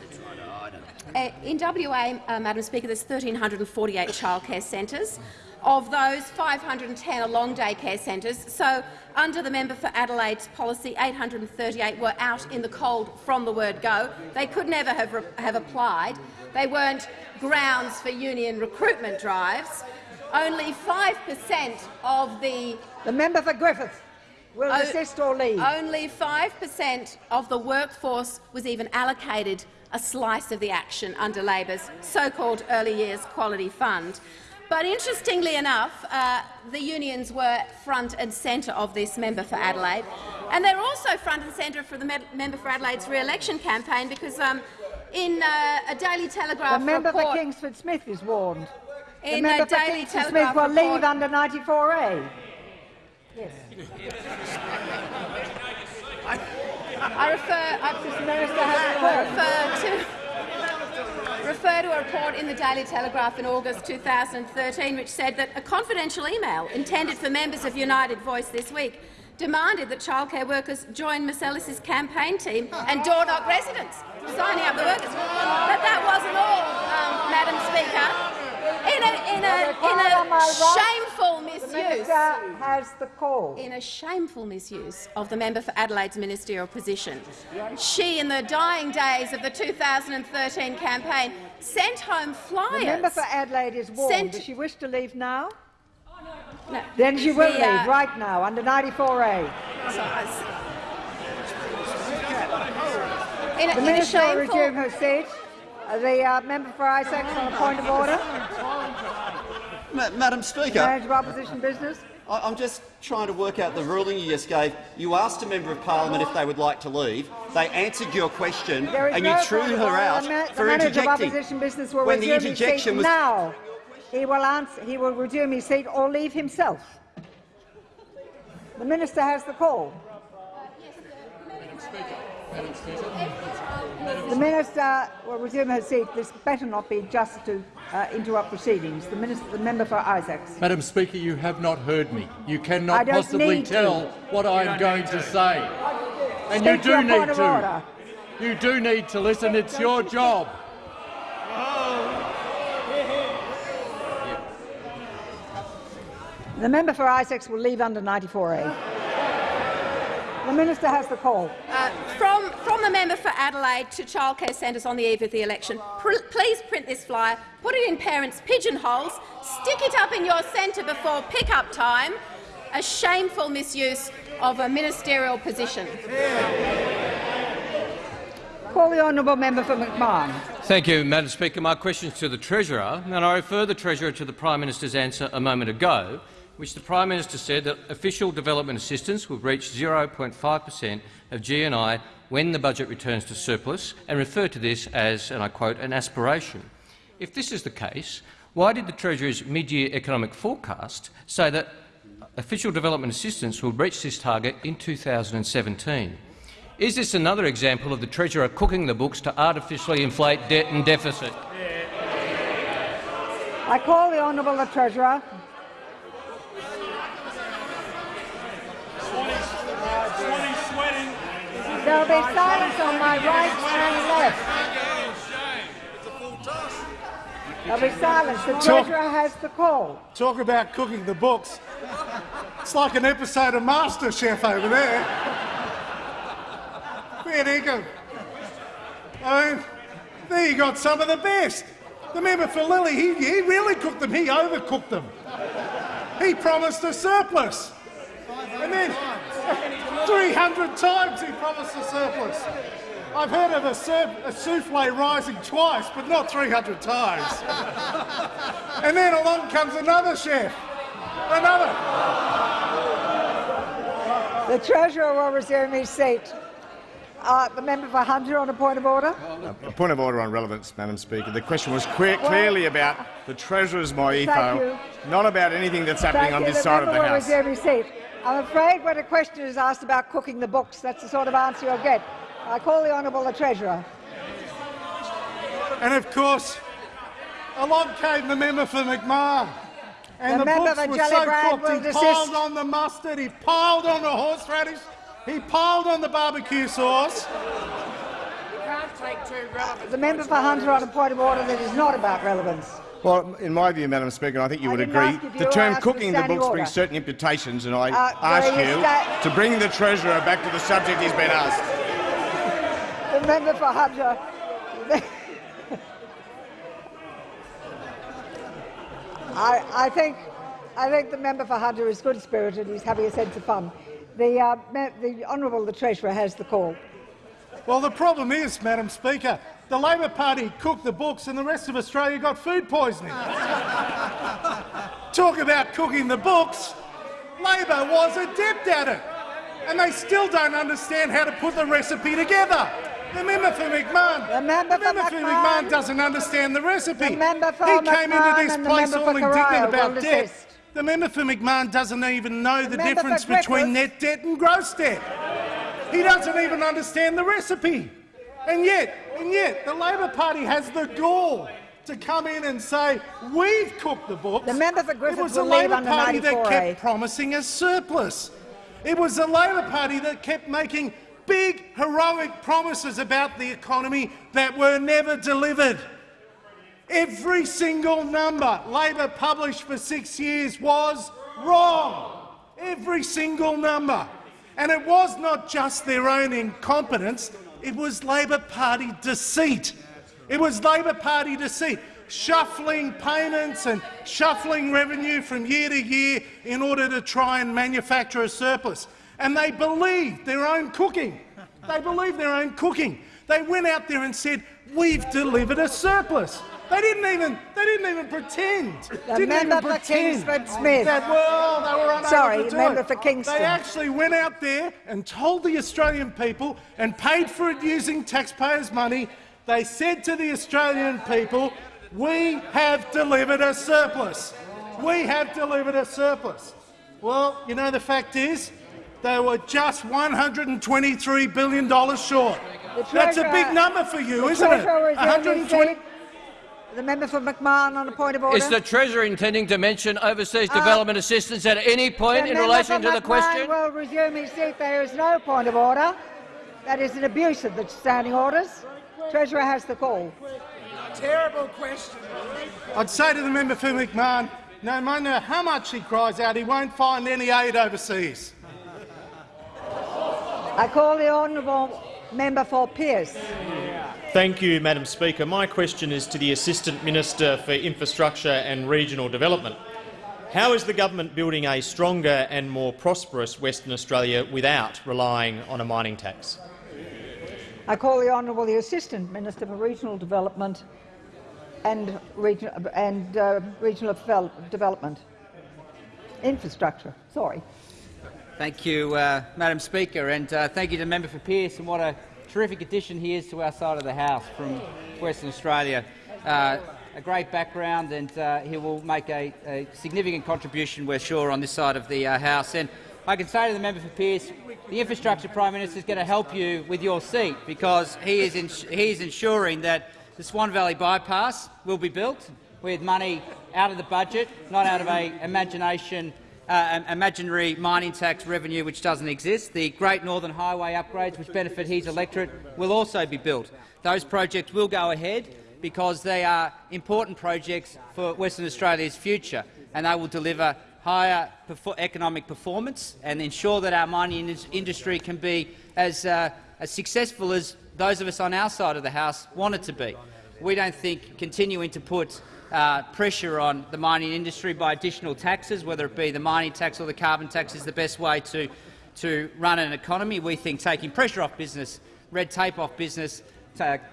Uh, in WA, uh, Madam Speaker, there's 1,348 childcare centres. Of those, 510 are long-day care centres. So, under the member for Adelaide's policy, 838 were out in the cold from the word go. They could never have, have applied. They weren't grounds for union recruitment drives. Only 5 per cent of the— The member for Griffith will desist or leave. Only 5 per cent of the workforce was even allocated a slice of the action under Labor's so-called Early Years Quality Fund. But interestingly enough, uh, the unions were front and centre of this member for Adelaide, and they're also front and centre for the member for Adelaide's re-election campaign because um, in uh, a Daily Telegraph The member report, for Kingsford Smith is warned. The In member a for Daily Kingsford Telegraph Smith will report- leave under 94A. Yes. I refer, I refer to refer to a report in the Daily Telegraph in August 2013 which said that a confidential email intended for members of United Voice this week demanded that childcare workers join Ms Ellis's campaign team and door-knock residents, signing up the workers. But that wasn't all, um, Madam Speaker. In a, in a, in a minister has the call. in a shameful misuse of the member for Adelaide's ministerial position. She, in the dying days of the 2013 campaign, sent home flyers. The member for Adelaide is warned. Sent- Does she wish to leave now? No. Then she will The, uh, leave right now, under 94A. Uh, in a, the in minister will resume her seat. The uh, member for Isaacs on a point of order. Ma Madam Speaker, Manager of opposition business. I I'm just trying to work out the ruling you just gave. You asked a member of parliament if they would like to leave. They answered your question, There is and no you threw her out the, for the interjecting. business will when the interjection was now. He will answer. He will resume his seat or leave himself. The minister has the call. The minister will resume her seat. This better not be just to uh, interrupt proceedings. The, minister, the member for Isaacs. Madam Speaker, you have not heard me. You cannot possibly need to. tell what I am going to say. And you Speak your do need to. order. You do need to listen. It's your job. The member for Isaacs will leave under 94A. The minister has the call. uh, from, from the member for Adelaide to childcare centres on the eve of the election, pr please print this flyer, put it in parents' pigeonholes, stick it up in your centre before pick-up time. A shameful misuse of a ministerial position. Call the honourable member for McMahon. Thank you, Madam Speaker. My question is to the Treasurer, and I refer the Treasurer to the Prime Minister's answer a moment ago, which the Prime Minister said that official development assistance will reach 0.5 per cent of GNI when the budget returns to surplus, and referred to this as, and I quote, an aspiration. If this is the case, why did the Treasurer's mid-year economic forecast say that official development assistance will reach this target in 2017? Is this another example of the Treasurer cooking the books to artificially inflate debt and deficit? I call the honourable the treasurer. Be silence on my right and left. There'll be silence. The Talk- Treasurer has the call. Talk about cooking the books. It's like an episode of MasterChef over there. Fair dinkum. I mean, there you got some of the best. The member for Lilley, he, he really cooked them. He overcooked them. He promised a surplus. And then 300 times he promised a surplus. I've heard of a, sur- a souffle rising twice, but not 300 times. and then along comes another chef. Another. The Treasurer will resume his seat. Uh, the member for Hunter on a point of order. A point of order on relevance, Madam Speaker. The question was clear, Well- clearly about the Treasurer's Thank MYEFO, not about anything that's happening Thank on you. this the side of member the will House. resume his seat. I'm afraid when a question is asked about cooking the books, that's the sort of answer you'll get. I call the Honourable the Treasurer. And of course, along came the member for McMahon. And The the, member books were so cooked, he desist. piled on the mustard, he piled on the horseradish, he piled on the barbecue sauce. You can't take two relevant The member for Hunter on a point of order that is not about relevance. Well, in my view, Madam Speaker, I think you I would agree, you the term cooking the books order. brings certain imputations, and I Uh, ask you you to bring the Treasurer back to the subject he's been asked. The member for Hunter. I, I think I think the member for Hunter is good spirited. And he's having a sense of fun. The, uh, the Honourable the Treasurer has the call. Well, the problem is, Madam Speaker, the Labor Party cooked the books and the rest of Australia got food poisoning. Talk about cooking the books. Labor was adept at it, and they still don't understand how to put the recipe together. The member for McMahon, the member, for, McMahon, doesn't understand the recipe. The member for he came McMahon into this place all indignant about debt. desist. The member for McMahon doesn't even know the, member for difference between net debt and gross debt. He doesn't even understand the recipe. And yet, and yet, the Labor Party has the gall to come in and say, we've cooked the books. The member for It was the Labor Party that kept promising a surplus. It was the Labor Party that kept making big, heroic promises about the economy that were never delivered. Every single number Labor published for six years was wrong. Every single number. And it was not just their own incompetence, it was Labor Party deceit. It was Labor Party deceit, shuffling payments and shuffling revenue from year to year in order to try and manufacture a surplus. And they believed their own cooking. They believed their own cooking. They went out there and said, we've delivered a surplus. They didn't even, they didn't even pretend. The didn't member even for pretend Kingsford Smith. That, well, they were unable Sorry, to do member it. for Kingston. They actually went out there and told the Australian people and paid for it using taxpayers' money. They said to the Australian people, we have delivered a surplus. We have delivered a surplus. Well, you know, the fact is, they were just $123 billion short. That's a big number for you, isn't it? Treasurer will resume his 120 seat. The member for McMahon on a point of order. Is the Treasurer intending to mention overseas Uh, development assistance at any point in relation for to the McMahon question? will resume his seat. There is no point of order. That is an abuse of the standing orders. Treasurer has the call. Terrible question. I'd say to the member for McMahon, no matter how much he cries out, he won't find any aid overseas. I call the honourable member for Pearce. Thank you, Madam Speaker. My question is to the Assistant Minister for Infrastructure and Regional Development. How is the government building a stronger and more prosperous Western Australia without relying on a mining tax? I call the honourable the Assistant Minister for Regional Development and, region, and uh, Regional Devel- Development. Infrastructure, sorry. Thank you, uh, Madam Speaker, and uh, thank you to the member for Pearce and what a terrific addition he is to our side of the House from Western Australia. Uh, a great background, and uh, he will make a, a significant contribution, we're sure, on this side of the uh, House. And I can say to the member for Pearce, the Infrastructure Prime Minister is going to help you with your seat because he is, he is ensuring that the Swan Valley bypass will be built with money out of the budget, not out of a imagination uh, imaginary mining tax revenue which doesn't exist. The Great Northern Highway upgrades, which benefit his electorate, will also be built. Those projects will go ahead because they are important projects for Western Australia's future, and they will deliver higher economic performance and ensure that our mining industry can be as, uh, as successful as those of us on our side of the House want it to be. We don't think continuing to put uh, pressure on the mining industry by additional taxes, whether it be the mining tax or the carbon tax, is the best way to, to run an economy. We think taking pressure off business, red tape off business,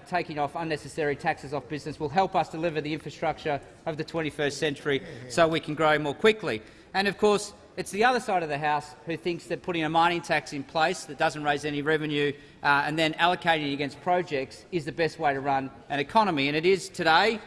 taking off unnecessary taxes off business will help us deliver the infrastructure of the 21st century so we can grow more quickly. And of course, it's the other side of the House who thinks that putting a mining tax in place that doesn't raise any revenue uh, and then allocating it against projects is the best way to run an economy. And it is today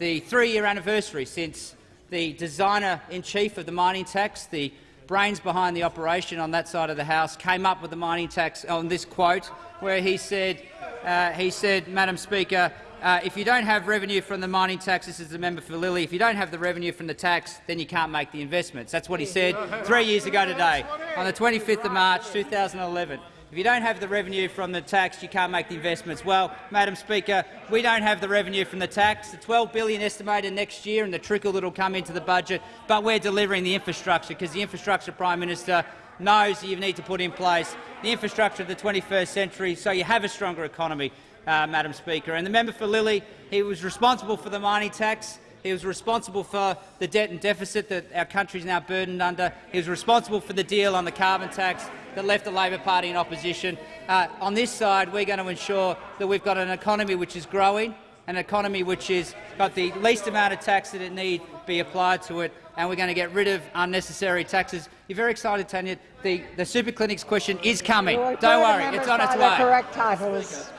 the three-year anniversary since the designer-in-chief of the mining tax, the brains behind the operation on that side of the House, came up with the mining tax on this quote, where he said, uh, he said, Madam Speaker, uh, if you don't have revenue from the mining tax, this is the member for Lilley, if you don't have the revenue from the tax, then you can't make the investments. That's what he said three years ago today, on the 25th of March 2011. If you don't have the revenue from the tax, you can't make the investments. Well, Madam Speaker, we don't have the revenue from the tax, the 12 billion estimated next year and the trickle that will come into the budget, but we're delivering the infrastructure because the infrastructure Prime Minister knows that you need to put in place the infrastructure of the 21st century so you have a stronger economy uh, Madam Speaker. And the member for Lilley, he was responsible for the mining tax. He was responsible for the debt and deficit that our country is now burdened under. He was responsible for the deal on the carbon tax that left the Labor Party in opposition. Uh, on this side, we're going to ensure that we've got an economy which is growing, an economy which has got the least amount of tax that it need be applied to it, and we're going to get rid of unnecessary taxes. You're very excited, Tanya. The, the super clinics question is coming. Don't worry, it's on its way. Correct titles.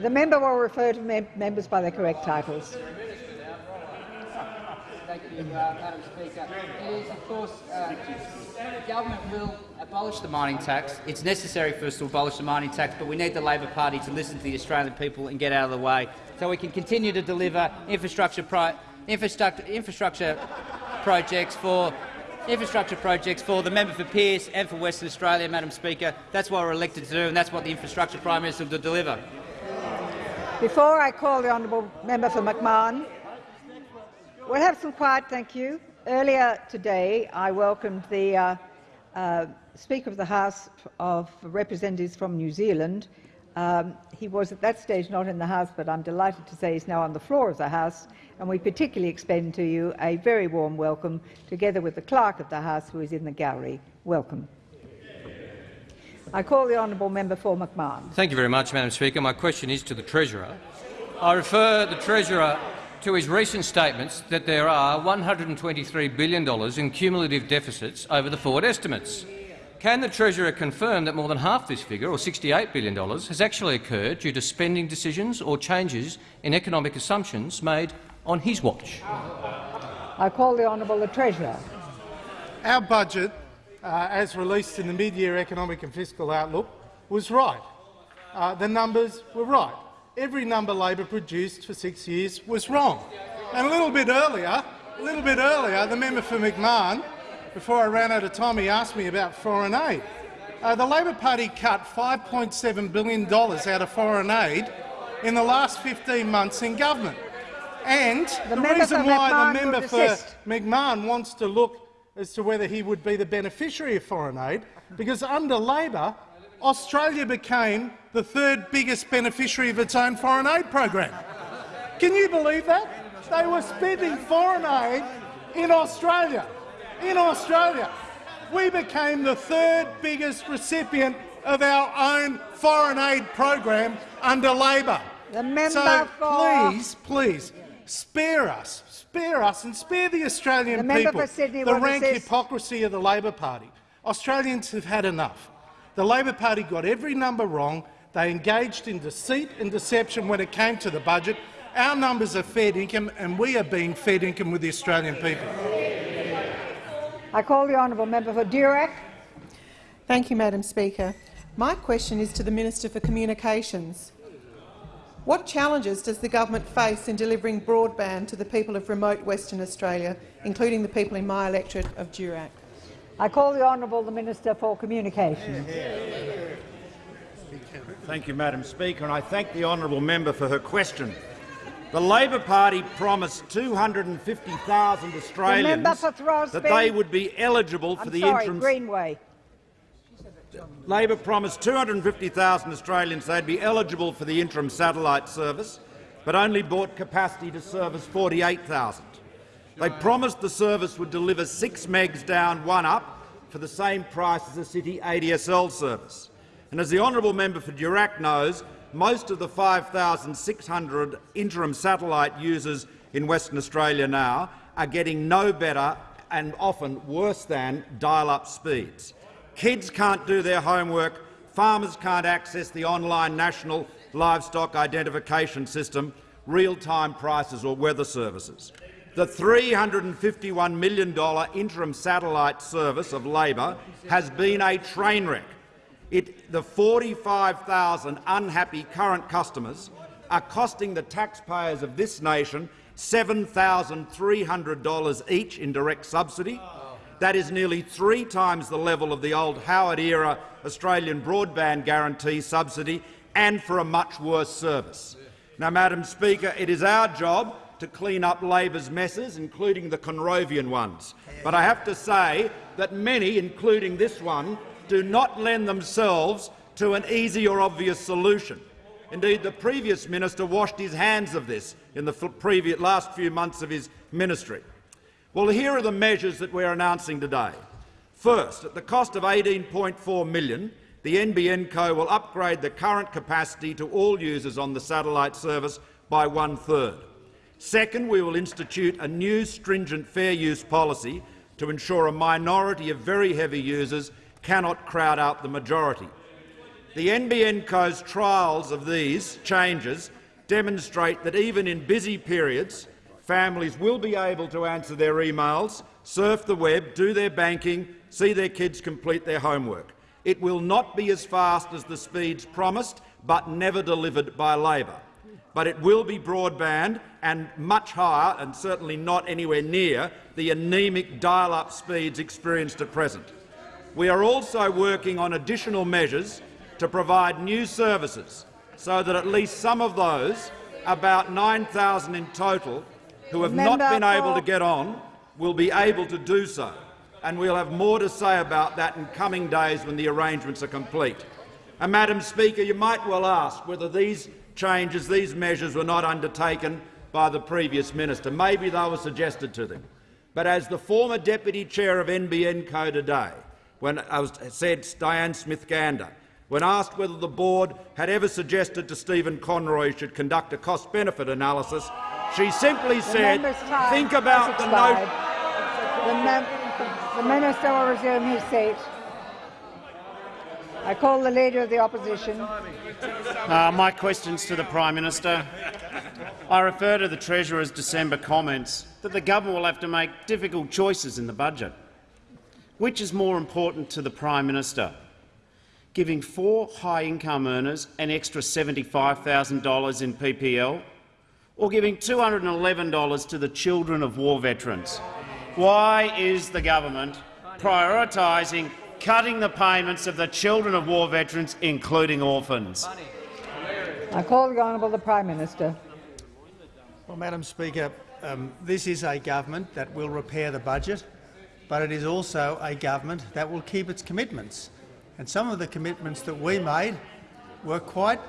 The member will refer to mem members by their correct titles. Thank you, uh, Madam Speaker. It is, of course, uh, government will abolish the mining tax. It's necessary for us to abolish the mining tax, but we need the Labor Party to listen to the Australian people and get out of the way so we can continue to deliver infrastructure, infrastructure, infrastructure projects for infrastructure projects for the member for Pearce and for Western Australia, Madam Speaker. That's what we're elected to do, and that's what the infrastructure Prime Minister will deliver. Before I call the honourable member for McMahon, we'll have some quiet, thank you. Earlier today, I welcomed the uh, uh, Speaker of the House of Representatives from New Zealand. Um, he was at that stage not in the House, but I'm delighted to say he's now on the floor of the House, and we particularly extend to you a very warm welcome, together with the Clerk of the House, who is in the gallery. Welcome. I call the honourable member for McMahon. Thank you very much, Madam Speaker. My question is to the Treasurer. I refer the Treasurer to his recent statements that there are $123 billion in cumulative deficits over the forward estimates. Can the Treasurer confirm that more than half this figure, or $68 billion, has actually occurred due to spending decisions or changes in economic assumptions made on his watch? I call the honourable the Treasurer. Our budget uh, as released in the mid-year economic and fiscal outlook, was right. Uh, the numbers were right. Every number Labor produced for six years was wrong. And a little bit earlier, a little bit earlier, the member for McMahon, before I ran out of time, he asked me about foreign aid. Uh, the Labor Party cut $5.7 billion out of foreign aid in the last 15 months in government. And the, the reason why the member for McMahon wants to look as to whether he would be the beneficiary of foreign aid, because under Labor, Australia became the third biggest beneficiary of its own foreign aid program. Can you believe that? They were spending foreign aid in Australia. In Australia. We became the third biggest recipient of our own foreign aid program under Labor. The so please, please, spare us, spare us and spare the Australian the people the rank hypocrisy of the Labor Party. Australians have had enough. The Labor Party got every number wrong. They engaged in deceit and deception when it came to the budget. Our numbers are fed income, and we are being fed income with the Australian people. I call the honourable member for Durack. Thank you, Madam Speaker. My question is to the Minister for Communications. What challenges does the government face in delivering broadband to the people of remote Western Australia, including the people in my electorate of Durack? I call the Honourable the Minister for Communications. Thank you, Madam Speaker, and I thank the honourable member for her question. The Labor Party promised 250,000 Australians that they would be eligible for I'm the sorry, interim. Greenway. Labor promised 250,000 Australians they'd be eligible for the interim satellite service, but only bought capacity to service 48,000. They promised the service would deliver 6 megs down, 1 up, for the same price as a City ADSL service. And as the honourable member for Durack knows, most of the 5,600 interim satellite users in Western Australia now are getting no better and often worse than dial-up speeds. Kids can't do their homework, farmers can't access the online National Livestock Identification System, real-time prices or weather services. The $351 million interim satellite service of Labor has been a train wreck. It, the 45,000 unhappy current customers are costing the taxpayers of this nation $7,300 each in direct subsidy. That is nearly three times the level of the old Howard-era Australian broadband guarantee subsidy and for a much worse service. Now, Madam Speaker, it is our job to clean up Labor's messes, including the Conrovian ones. But I have to say that many, including this one, do not lend themselves to an easy or obvious solution. Indeed, the previous minister washed his hands of this in the previous, last few months of his ministry. Well, here are the measures that we're announcing today. First, at the cost of 18.4 million, the NBN Co will upgrade the current capacity to all users on the satellite service by one-third. Second, we will institute a new stringent fair use policy to ensure a minority of very heavy users cannot crowd out the majority. The NBN Co's trials of these changes demonstrate that even in busy periods, families will be able to answer their emails, surf the web, do their banking, see their kids complete their homework. It will not be as fast as the speeds promised, but never delivered by Labor. But it will be broadband and much higher, and certainly not anywhere near, the anaemic dial-up speeds experienced at present. We are also working on additional measures to provide new services so that at least some of those, about 9,000 in total, who have not been able to get on will be able to do so, and we'll have more to say about that in coming days when the arrangements are complete. And, Madam Speaker, you might well ask whether these changes, these measures were not undertaken by the previous minister. Maybe they were suggested to them. But as the former deputy chair of NBN Co today, when I was, said Diane Smith-Gander, when asked whether the board had ever suggested to Stephen Conroy should conduct a cost-benefit analysis, she simply said, think about the note. The, the minister will resume his seat. I call the Leader of the Opposition. Uh, my questions to the Prime Minister. I refer to the Treasurer's December comments that the government will have to make difficult choices in the budget. Which is more important to the Prime Minister? Giving four high-income earners an extra $75,000 in PPL or giving $211 to the children of war veterans? Why is the government prioritising cutting the payments of the children of war veterans, including orphans? I call the Honourable the Prime Minister. Well, Madam Speaker, um, this is a government that will repair the budget, but it is also a government that will keep its commitments. And some of the commitments that we made were quite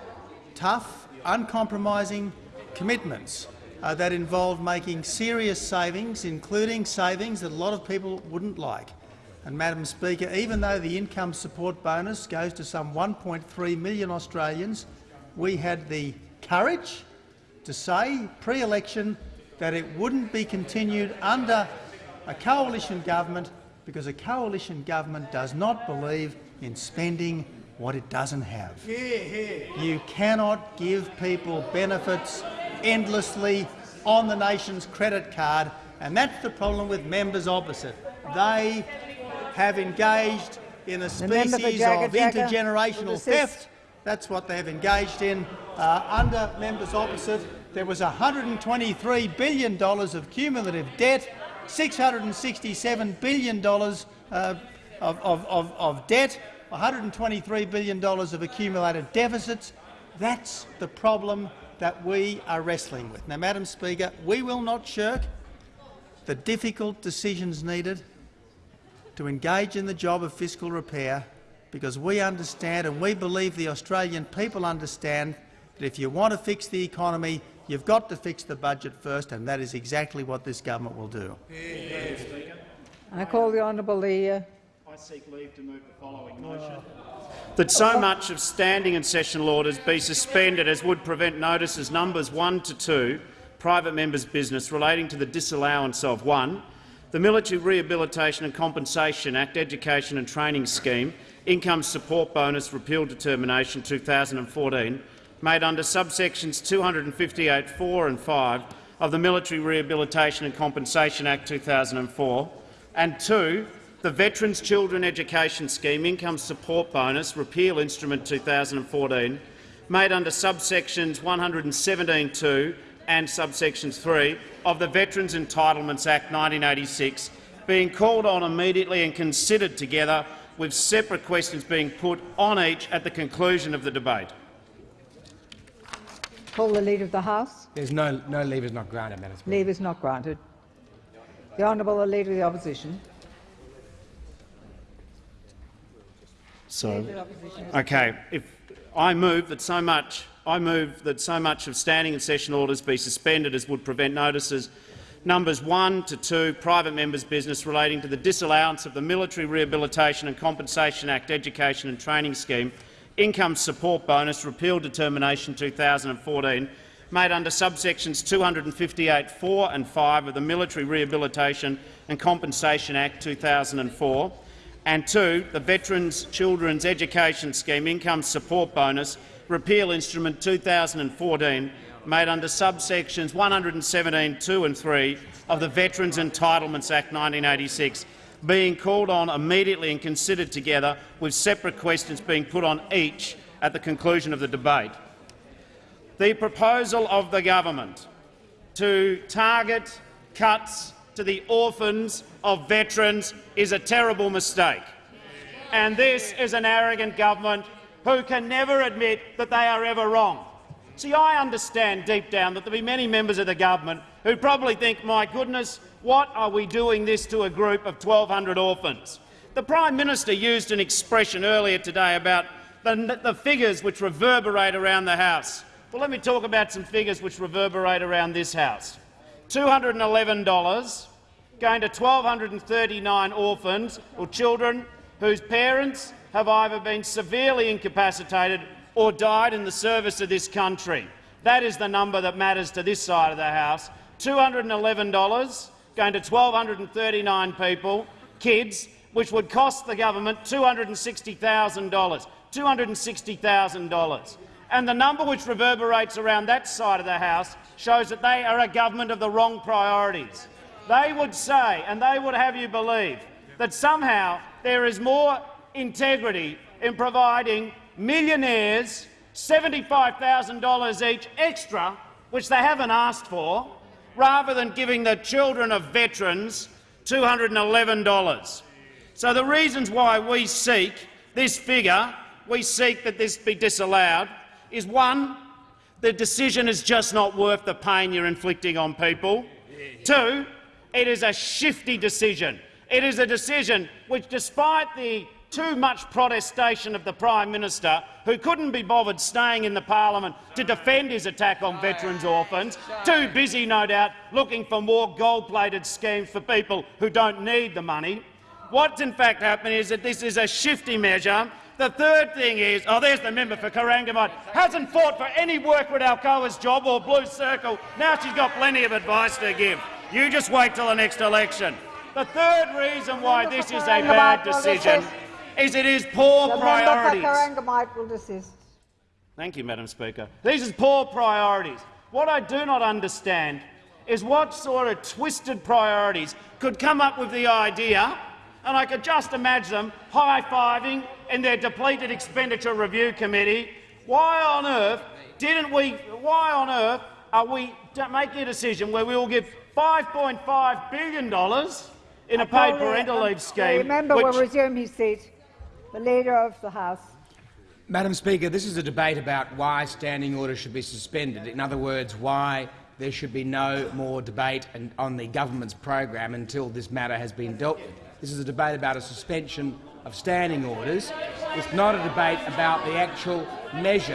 tough, uncompromising commitments uh, that involved making serious savings, including savings that a lot of people wouldn't like. And, Madam Speaker, even though the income support bonus goes to some 1.3 million Australians, we had the courage to say pre-election that it wouldn't be continued under a coalition government because a coalition government does not believe in spending what it doesn't have. You cannot give people benefits endlessly on the nation's credit card, and that's the problem with members opposite. They have engaged in a species of intergenerational theft. That's what they've engaged in uh, under members opposite. There was $123 billion of cumulative debt, $667 billion uh, of, of, of, of debt, $123 billion of accumulated deficits. That's the problem that we are wrestling with. Now, Madam Speaker, we will not shirk the difficult decisions needed to engage in the job of fiscal repair because we understand and we believe the Australian people understand that if you want to fix the economy, you've got to fix the budget first, and that is exactly what this government will do. I call the honourable the. I seek leave to move the following motion. That so much of standing and sessional orders be suspended as would prevent notices numbers 1 to 2, private members' business relating to the disallowance of 1. The Military Rehabilitation and Compensation Act Education and Training Scheme Income Support Bonus Repeal Determination 2014 made under subsections 258.4 and 5 of the Military Rehabilitation and Compensation Act 2004, and 2 the Veterans Children Education Scheme Income Support Bonus Repeal Instrument 2014, made under subsections 117.2 and subsections 3 of the Veterans Entitlements Act 1986, being called on immediately and considered together, with separate questions being put on each at the conclusion of the debate. Call the Leader of the House. There's no, no leave is not granted, Madam Speaker. Leave is not granted. The Honourable the Leader of the Opposition. So, okay, if I move that so much, I move that so much of standing and session orders be suspended as would prevent notices numbers 1 to 2, private members' business relating to the disallowance of the Military Rehabilitation and Compensation Act Education and Training Scheme Income Support Bonus Repeal Determination 2014 made under subsections 258.4 and 5 of the Military Rehabilitation and Compensation Act 2004, and 2. The Veterans Children's Education Scheme Income Support Bonus Repeal Instrument 2014 made under subsections 117.2 and 3 of the Veterans Entitlements Act 1986 being called on immediately and considered together, with separate questions being put on each at the conclusion of the debate. The proposal of the government to target cuts to the orphans of veterans is a terrible mistake. And this is an arrogant government who can never admit that they are ever wrong. See, I understand deep down that there will be many members of the government who probably think, my goodness, what are we doing this to a group of 1,200 orphans? The Prime Minister used an expression earlier today about the, the figures which reverberate around the House. Well, let me talk about some figures which reverberate around this House. $211 going to 1,239 orphans or children whose parents have either been severely incapacitated or died in the service of this country. That is the number that matters to this side of the House. $211 going to 1,239 people, kids, which would cost the government $260,000. $260,000. And the number which reverberates around that side of the House shows that they are a government of the wrong priorities. They would say, and they would have you believe, that somehow there is more integrity in providing millionaires $75,000 each extra, which they haven't asked for, rather than giving the children of veterans $211. So the reasons why we seek this figure, we seek that this be disallowed, is one, the decision is just not worth the pain you're inflicting on people. Two, it is a shifty decision. It is a decision which, despite the too much protestation of the Prime Minister, who couldn't be bothered staying in the parliament to defend his attack on veterans' orphans, too busy, no doubt, looking for more gold-plated schemes for people who don't need the money. What's in fact happening is that this is a shifty measure. The third thing is, oh, there's the member for Corangamite, hasn't fought for any work with Alcoa's job or Blue Circle. Now she's got plenty of advice to give. You just wait till the next election. The third reason why this is a bad decision is it is poor the priorities. Member for will desist. Thank you, Madam Speaker. These are poor priorities. What I do not understand is what sort of twisted priorities could come up with the idea, and I could just imagine them high-fiving in their depleted expenditure review committee. Why on earth didn't we? Why on earth are we making a decision where we will give $5.5 billion in a paid parental um, leave The scheme, member which will resume his seat. The Leader of the House. Madam Speaker, this is a debate about why standing orders should be suspended. In other words, why there should be no more debate on the government's program until this matter has been dealt with. This is a debate about a suspension of standing orders. It's not a debate about the actual measure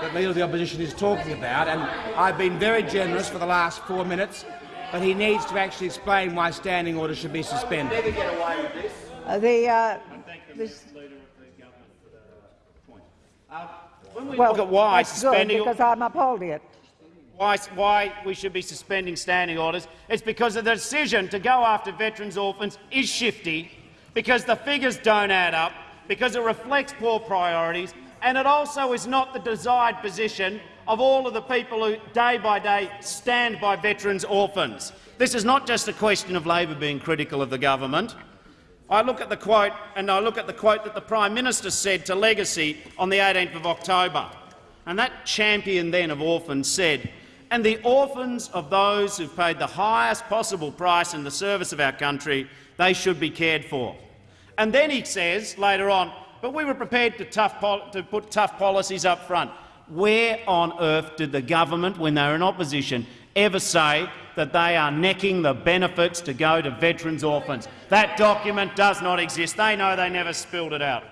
that the Leader of the Opposition is talking about. And I've been very generous for the last four minutes, but he needs to actually explain why standing orders should be suspended. Uh, the, uh, we well, look at why suspending because I'm upholding it. why, why we should be suspending standing orders, it's because the decision to go after veterans' orphans is shifty, because the figures don't add up, because it reflects poor priorities, and it also is not the desired position of all of the people who, day by day, stand by veterans' orphans. This is not just a question of Labor being critical of the government. I look at the quote, and I look at the quote that the Prime Minister said to Legacy on the 18th of October. And that champion then of orphans said, and the orphans of those who've paid the highest possible price in the service of our country, they should be cared for. And then he says later on, but we were prepared to, tough to put tough policies up front. Where on earth did the government, when they were in opposition, ever say that they are necking the benefits to go to veterans' orphans? That document does not exist. They know they never spilled it out.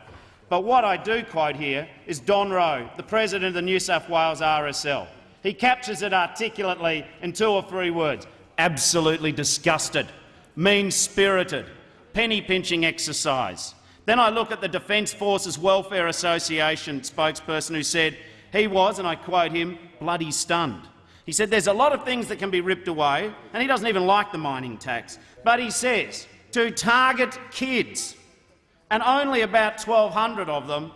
But what I do quote here is Don Rowe, the president of the New South Wales RSL. He captures it articulately in two or three words. Absolutely disgusted, mean-spirited, penny-pinching exercise. Then I look at the Defence Forces Welfare Association spokesperson who said he was, and I quote him, bloody stunned. He said there's a lot of things that can be ripped away, and he doesn't even like the mining tax. But he says to target kids, and only about 1,200 of them,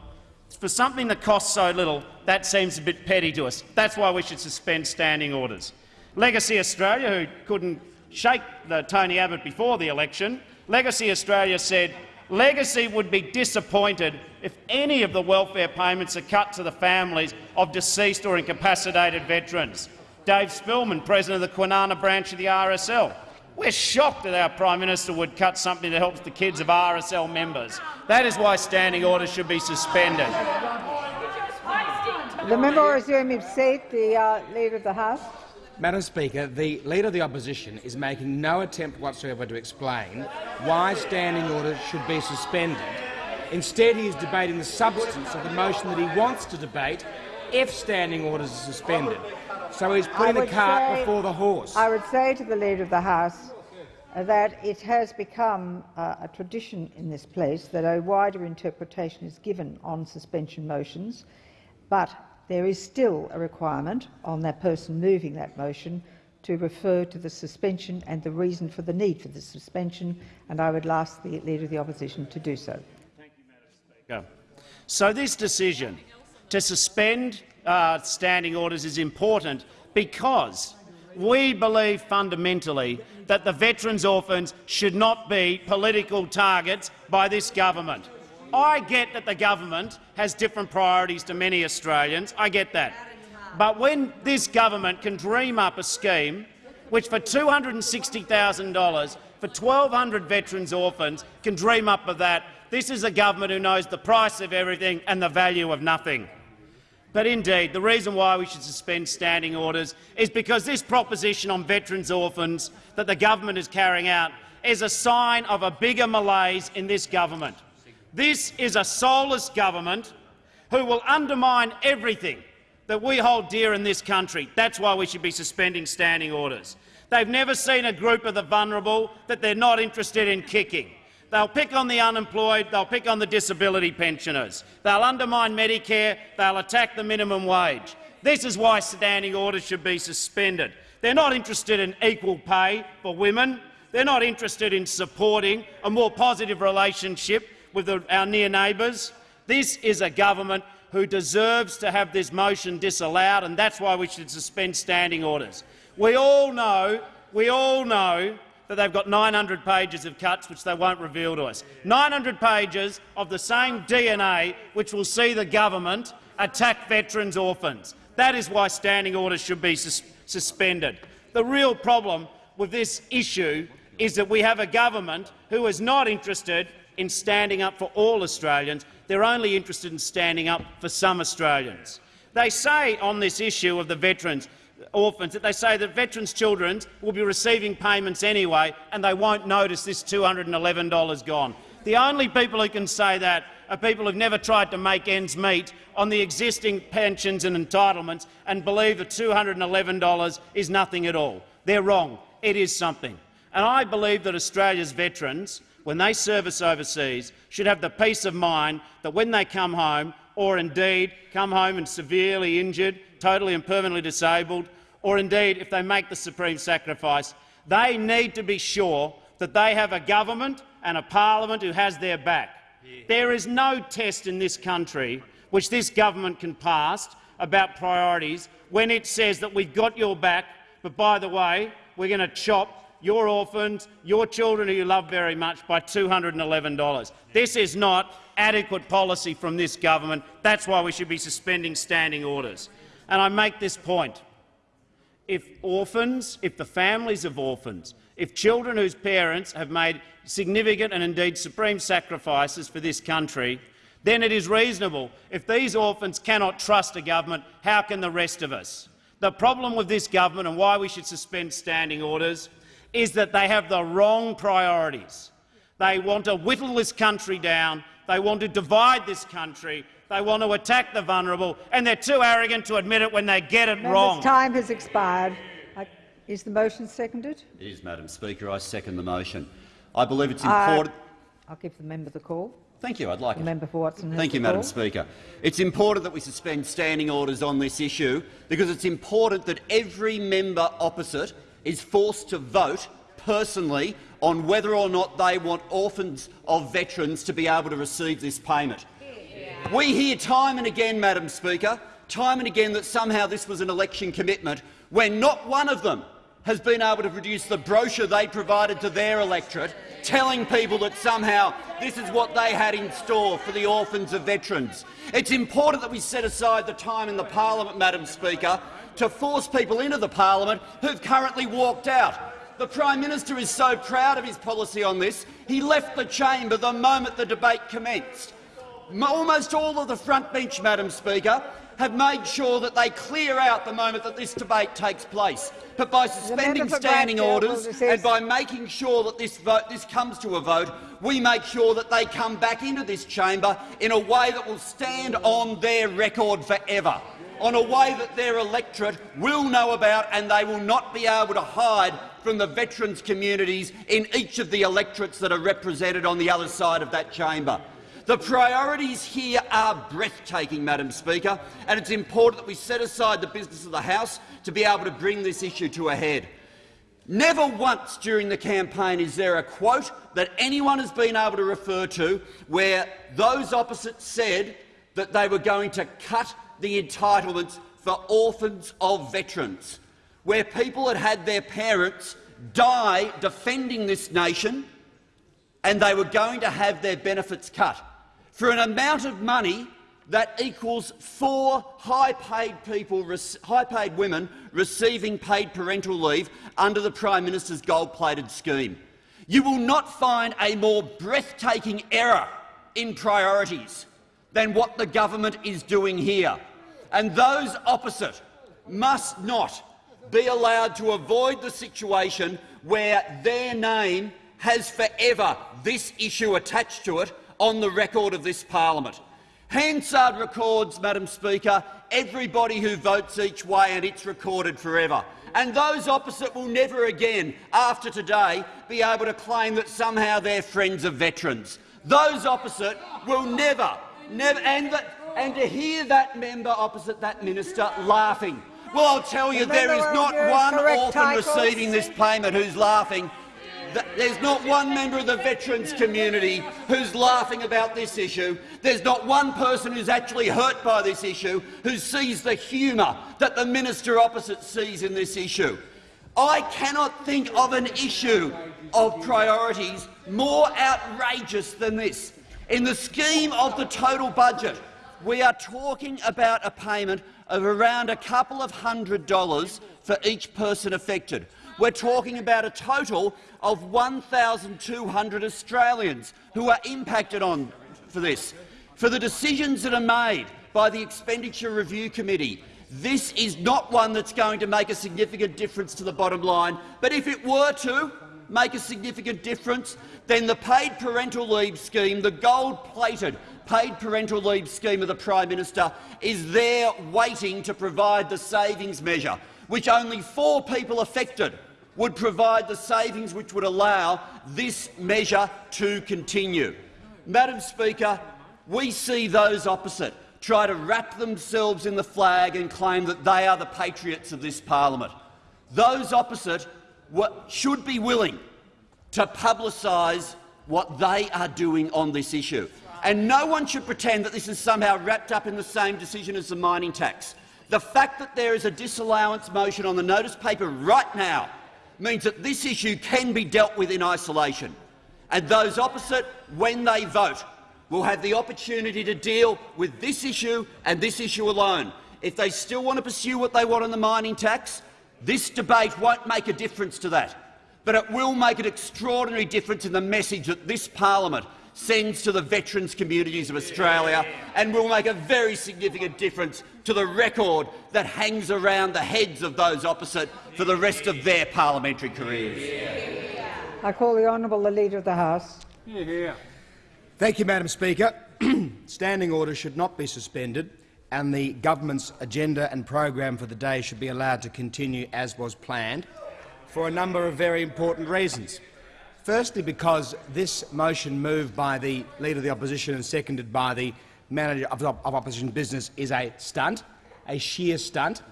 for something that costs so little, that seems a bit petty to us. That's why we should suspend standing orders. Legacy Australia, who couldn't shake the Tony Abbott before the election, Legacy Australia said Legacy would be disappointed if any of the welfare payments are cut to the families of deceased or incapacitated veterans. Dave Spillman, president of the Kwinana branch of the RSL. We're shocked that our Prime Minister would cut something that helps the kids of RSL members. That is why standing orders should be suspended. The member will resume his seat. The uh, Leader of the House. Madam Speaker, the Leader of the Opposition is making no attempt whatsoever to explain why standing orders should be suspended. Instead, he is debating the substance of the motion that he wants to debate if standing orders are suspended. So he's putting the cart say- before the horse. I would say to the Leader of the House uh, that it has become uh, a tradition in this place that a wider interpretation is given on suspension motions, but there is still a requirement on that person moving that motion to refer to the suspension and the reason for the need for the suspension, and I would ask the Leader of the Opposition to do so. Thank you, Madam Speaker. Go. So this decision to suspend uh, standing orders is important because we believe fundamentally that the veterans' orphans should not be political targets by this government. I get that the government has different priorities to many Australians. I get that. But when this government can dream up a scheme which for $260,000 for 1,200 veterans orphans can dream up of that, this is a government who knows the price of everything and the value of nothing. But indeed, the reason why we should suspend standing orders is because this proposition on veterans orphans that the government is carrying out is a sign of a bigger malaise in this government. This is a soulless government who will undermine everything that we hold dear in this country. That's why we should be suspending standing orders. They've never seen a group of the vulnerable that they're not interested in kicking. They'll pick on the unemployed, they'll pick on the disability pensioners, they'll undermine Medicare, they'll attack the minimum wage. This is why standing orders should be suspended. They're not interested in equal pay for women. They're not interested in supporting a more positive relationship with the, our near neighbours. This is a government who deserves to have this motion disallowed, and that's why we should suspend standing orders. We all know, we all know that they've got 900 pages of cuts which they won't reveal to us. 900 pages of the same DNA which will see the government attack veterans' orphans. That is why standing orders should be sus suspended. The real problem with this issue is that we have a government who is not interested in standing up for all Australians. They're only interested in standing up for some Australians. They say on this issue of the veterans orphans that they say that veterans' children will be receiving payments anyway and they won't notice this $211 gone. The only people who can say that are people who've never tried to make ends meet on the existing pensions and entitlements and believe that $211 is nothing at all. They're wrong. It is something. And I believe that Australia's veterans, when they service overseas, should have the peace of mind that when they come home, or indeed come home and severely injured, totally and permanently disabled, or indeed if they make the supreme sacrifice, they need to be sure that they have a government and a parliament who has their back. Yeah. There is no test in this country which this government can pass about priorities when it says that we've got your back, but by the way, we're going to chop your orphans, your children who you love very much, by $211. This is not adequate policy from this government. That's why we should be suspending standing orders. And I make this point. If orphans, if the families of orphans, if children whose parents have made significant and indeed supreme sacrifices for this country, then it is reasonable. If these orphans cannot trust a government, how can the rest of us? The problem with this government and why we should suspend standing orders is that they have the wrong priorities. They want to whittle this country down. They want to divide this country. They want to attack the vulnerable, and they're too arrogant to admit it when they get it Members, wrong. time has expired. Is the motion seconded? It is, Madam Speaker. I second the motion. I believe it's important. Uh, I'll give the member the call. Thank you. I'd like the it. member for Watson. Thank you, Madam Speaker. It's important that we suspend standing orders on this issue because it's important that every member opposite is forced to vote personally on whether or not they want orphans of veterans to be able to receive this payment. We hear time and again, Madam Speaker, time and again that somehow this was an election commitment when not one of them has been able to produce the brochure they provided to their electorate, telling people that somehow this is what they had in store for the orphans of veterans. It's important that we set aside the time in the parliament, Madam Speaker, to force people into the parliament who've currently walked out. The Prime Minister is so proud of his policy on this, he left the chamber the moment the debate commenced. Almost all of the front bench, Madam Speaker, have made sure that they clear out the moment that this debate takes place. But by suspending standing orders and by making sure that this, vote, this comes to a vote, we make sure that they come back into this chamber in a way that will stand on their record forever, on a way that their electorate will know about and they will not be able to hide from the veterans' communities in each of the electorates that are represented on the other side of that chamber. The priorities here are breathtaking, Madam Speaker, and it's important that we set aside the business of the House to be able to bring this issue to a head. Never once during the campaign is there a quote that anyone has been able to refer to where those opposite said that they were going to cut the entitlements for orphans of veterans, where people had had their parents die defending this nation and they were going to have their benefits cut for an amount of money that equals four high-paid people, high-paid women receiving paid parental leave under the Prime Minister's gold-plated scheme. You will not find a more breathtaking error in priorities than what the government is doing here. And those opposite must not be allowed to avoid the situation where their name has forever this issue attached to it on the record of this parliament. Hansard records, Madam Speaker, everybody who votes each way and it's recorded forever. And those opposite will never again, after today, be able to claim that somehow they're friends of veterans. Those opposite will never, never, and, that, and to hear that member opposite that minister laughing. Well, I'll tell you, there is not one orphan receiving this payment who's laughing there's not one member of the veterans community who's laughing about this issue. There's not one person who's actually hurt by this issue who sees the humour that the minister opposite sees in this issue. I cannot think of an issue of priorities more outrageous than this. In the scheme of the total budget, we are talking about a payment of around a couple of hundred dollars for each person affected. We're talking about a total of 1,200 Australians who are impacted on for this. For the decisions that are made by the Expenditure Review Committee, this is not one that's going to make a significant difference to the bottom line. But if it were to make a significant difference, then the paid parental leave scheme, the gold-plated paid parental leave scheme of the Prime Minister, is there waiting to provide the savings measure, which only four people affected would provide the savings which would allow this measure to continue. Madam Speaker, we see those opposite try to wrap themselves in the flag and claim that they are the patriots of this parliament. Those opposite should be willing to publicise what they are doing on this issue. And no one should pretend that this is somehow wrapped up in the same decision as the mining tax. The fact that there is a disallowance motion on the notice paper right now means that this issue can be dealt with in isolation. And those opposite, when they vote, will have the opportunity to deal with this issue and this issue alone. If they still want to pursue what they want on the mining tax, this debate won't make a difference to that. But it will make an extraordinary difference in the message that this parliament sends to the veterans communities of Australia and will make a very significant difference to the record that hangs around the heads of those opposite for the rest of their parliamentary careers. I call the honourable the Leader of the House. Thank you, Madam Speaker. Standing orders should not be suspended and the government's agenda and program for the day should be allowed to continue as was planned for a number of very important reasons. Firstly, because this motion moved by the Leader of the Opposition and seconded by the Manager of, of Opposition Business is a stunt, a sheer stunt.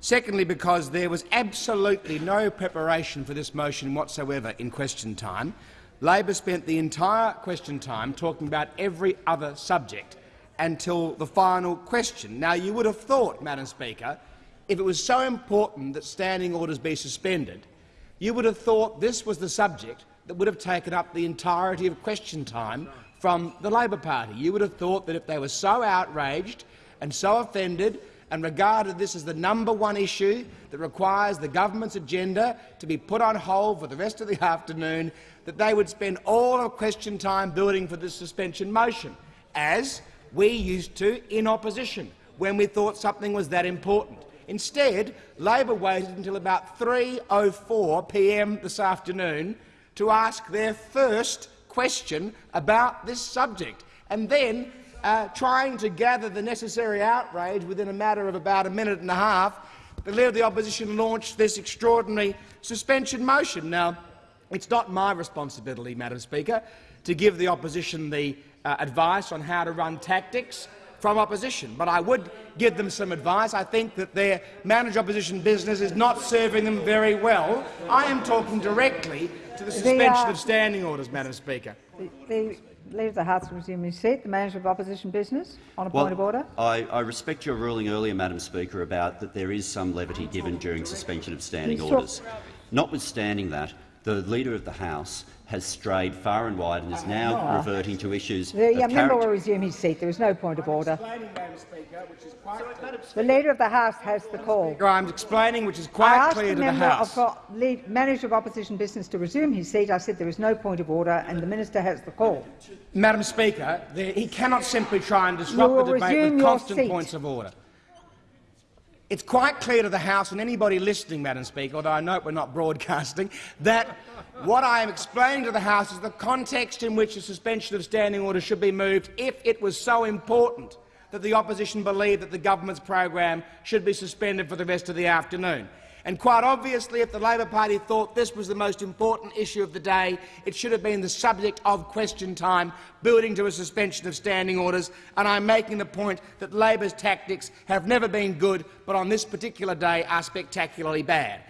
Secondly, because there was absolutely no preparation for this motion whatsoever in question time. Labor spent the entire question time talking about every other subject until the final question. Now, you would have thought, Madam Speaker, if it was so important that standing orders be suspended, you would have thought this was the subject that would have taken up the entirety of question time from the Labor Party. You would have thought that if they were so outraged and so offended and regarded this as the number one issue that requires the government's agenda to be put on hold for the rest of the afternoon, that they would spend all of question time building for this suspension motion, as we used to in opposition when we thought something was that important. Instead, Labor waited until about 3.04 p.m. this afternoon to ask their first question about this subject, and then, uh, trying to gather the necessary outrage within a matter of about a minute and a half, the Leader of the Opposition launched this extraordinary suspension motion. Now, it's not my responsibility, Madam Speaker, to give the opposition the uh, advice on how to run tactics from opposition, but I would give them some advice. I think that their managed opposition business is not serving them very well. I am talking directly to the suspension the, uh, of standing orders, Madam Speaker. The, the Leader of the House resume his seat. The Manager of Opposition Business on a well, point of order. I, I, respect your ruling earlier, Madam Speaker, about that there is some levity given during suspension of standing orders. Notwithstanding that, the Leader of the House has strayed far and wide and is ah. now oh. reverting to issues. The yeah, member will resume his seat. There is no point of order. The Leader of the House has the call. I'm explaining, which is quite clear to the House. I asked the lead, Manager of Opposition Business to resume his seat. I said there is no point of order, and the Minister has the call. Madam Speaker, he cannot simply try and disrupt the debate with constant seat. points of order. It's quite clear to the House and anybody listening, Madam Speaker, although I note we're not broadcasting, that what I am explaining to the House is the context in which a suspension of standing orders should be moved if it was so important that the opposition believed that the government's program should be suspended for the rest of the afternoon. And quite obviously, if the Labor Party thought this was the most important issue of the day, it should have been the subject of question time, building to a suspension of standing orders. And I'm making the point that Labor's tactics have never been good, but on this particular day are spectacularly bad.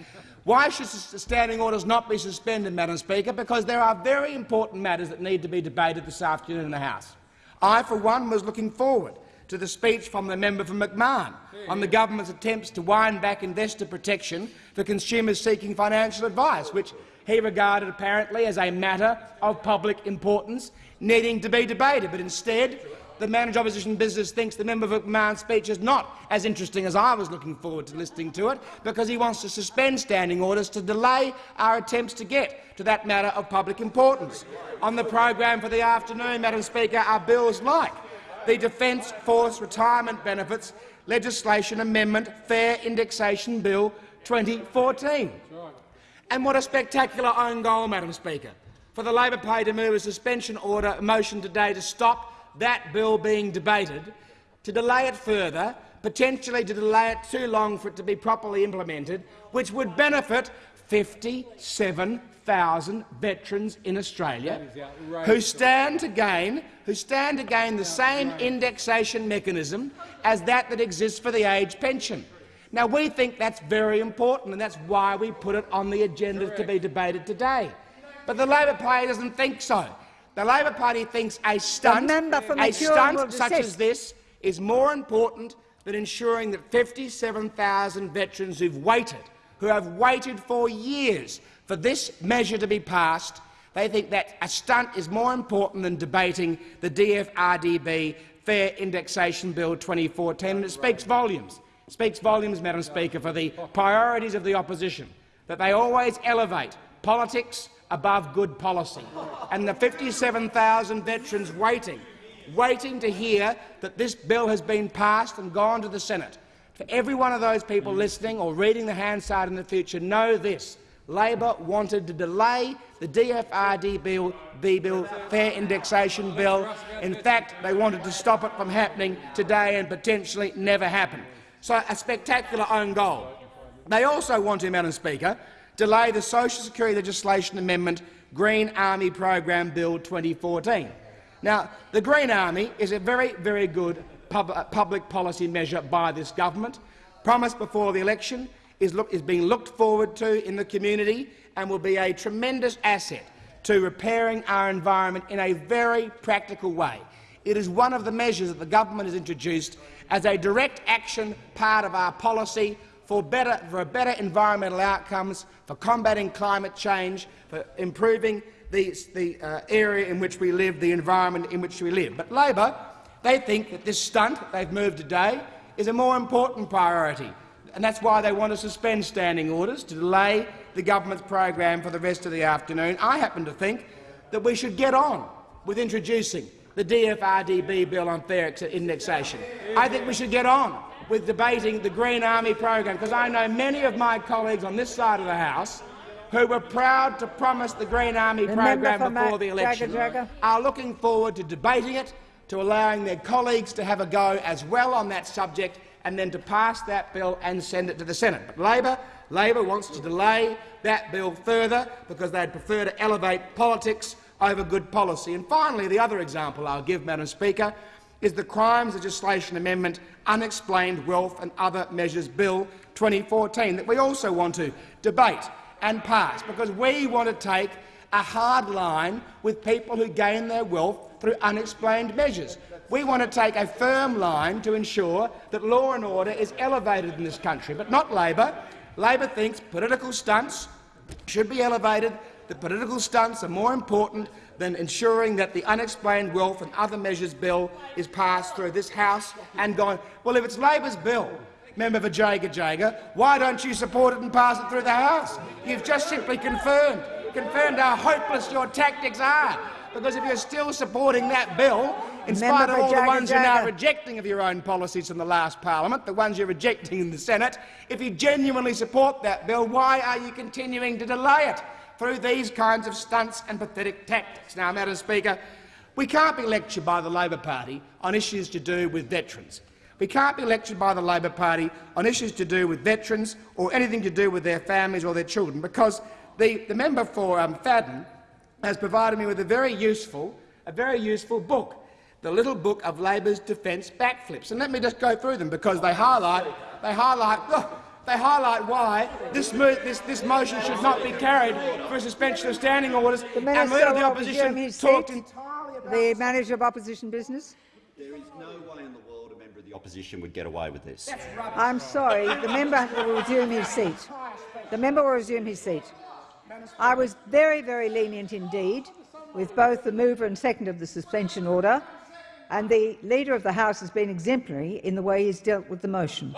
Why should standing orders not be suspended, Madam Speaker? Because there are very important matters that need to be debated this afternoon in the House. I, for one, was looking forward to the speech from the member for McMahon on the government's attempts to wind back investor protection for consumers seeking financial advice, which he regarded apparently as a matter of public importance needing to be debated. But instead, the manager opposition business thinks the member for McMahon's speech is not as interesting as I was looking forward to listening to it, because he wants to suspend standing orders to delay our attempts to get to that matter of public importance. On the program for the afternoon, Madam Speaker, are bills like the Defence Force Retirement Benefits Legislation Amendment Fair Indexation Bill 2014. And what a spectacular own goal, Madam Speaker, for the Labor Party to move a suspension order a motion today to stop that bill being debated, to delay it further, potentially to delay it too long for it to be properly implemented, which would benefit 57,000 veterans in Australia who stand to gain who stand to gain the same indexation mechanism as that that exists for the age pension. Now, we think that's very important, and that's why we put it on the agenda to be debated today. But the Labor Party doesn't think so. The Labor Party thinks a stunt, a stunt such as this is more important than ensuring that 57,000 veterans who've waited, who have waited for years for this measure to be passed, they think that a stunt is more important than debating the DFRDB Fair Indexation Bill 2014, and it speaks volumes It speaks volumes, Madam Speaker, for the priorities of the opposition, that they always elevate politics above good policy. And the 57,000 veterans waiting, waiting to hear that this bill has been passed and gone to the Senate. For every one of those people listening or reading the Hansard in the future, know this. Labor wanted to delay the DFRD bill, the bill, fair indexation bill. In fact, they wanted to stop it from happening today and potentially never happen. So a spectacular own goal. They also want to, Madam Speaker, delay the Social Security legislation amendment Green Army Program Bill 2014. Now, the Green Army is a very, very good pub uh, public policy measure by this government, promised before the election, is, look, is being looked forward to in the community and will be a tremendous asset to repairing our environment in a very practical way. It is one of the measures that the government has introduced as a direct action part of our policy for, better, for better environmental outcomes, for combating climate change, for improving the, the uh, area in which we live, the environment in which we live. But Labor, they think that this stunt they've moved today is a more important priority, and that's why they want to suspend standing orders to delay the government's program for the rest of the afternoon. I happen to think that we should get on with introducing the DFRDB bill on fair indexation. I think we should get on with debating the Green Army program, because I know many of my colleagues on this side of the House who were proud to promise the Green Army program before the election Jagger, Jagger. are looking forward to debating it, to allowing their colleagues to have a go as well on that subject and then to pass that bill and send it to the Senate. But Labor, Labor wants to delay that bill further because they'd prefer to elevate politics over good policy. And finally, the other example I'll give, Madam Speaker, is the Crimes Legislation Amendment Unexplained Wealth and Other Measures Bill 2014 that we also want to debate and pass, because we want to take a hard line with people who gain their wealth through unexplained measures. We want to take a firm line to ensure that law and order is elevated in this country, but not Labor. Labor thinks political stunts should be elevated the political stunts are more important than ensuring that the unexplained wealth and other measures bill is passed through this House and gone. Well, if it's Labor's bill, member for Jagajaga, why don't you support it and pass it through the House? You've just simply confirmed, confirmed how hopeless your tactics are. Because if you're still supporting that bill, in spite of all the ones you're now rejecting of your own policies from the last parliament, the ones you're rejecting in the Senate, if you genuinely support that bill, why are you continuing to delay it? through these kinds of stunts and pathetic tactics. Now, Madam Speaker, we can't be lectured by the Labor Party on issues to do with veterans. We can't be lectured by the Labor Party on issues to do with veterans or anything to do with their families or their children, because the, the member for um, Fadden has provided me with a very useful, a very useful book, the little book of Labor's defence backflips. And let me just go through them because they highlight, they highlight, oh, they highlight why this, this, this, motion should not be carried for a suspension of standing orders. The Minister and the opposition talked entirely about the manager of opposition business. There is no way in the world a member of the opposition would get away with this. I'm sorry. The member will resume his seat. The member will resume his seat. I was very, very lenient indeed with both the mover and second of the suspension order, and the Leader of the House has been exemplary in the way he's dealt with the motion.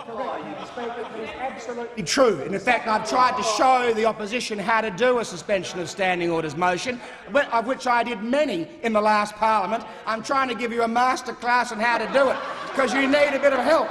absolutely true. And in fact, I've tried to show the opposition how to do a suspension of standing orders motion, of which I did many in the last parliament. I'm trying to give you a master class on how to do it, because you need a bit of help.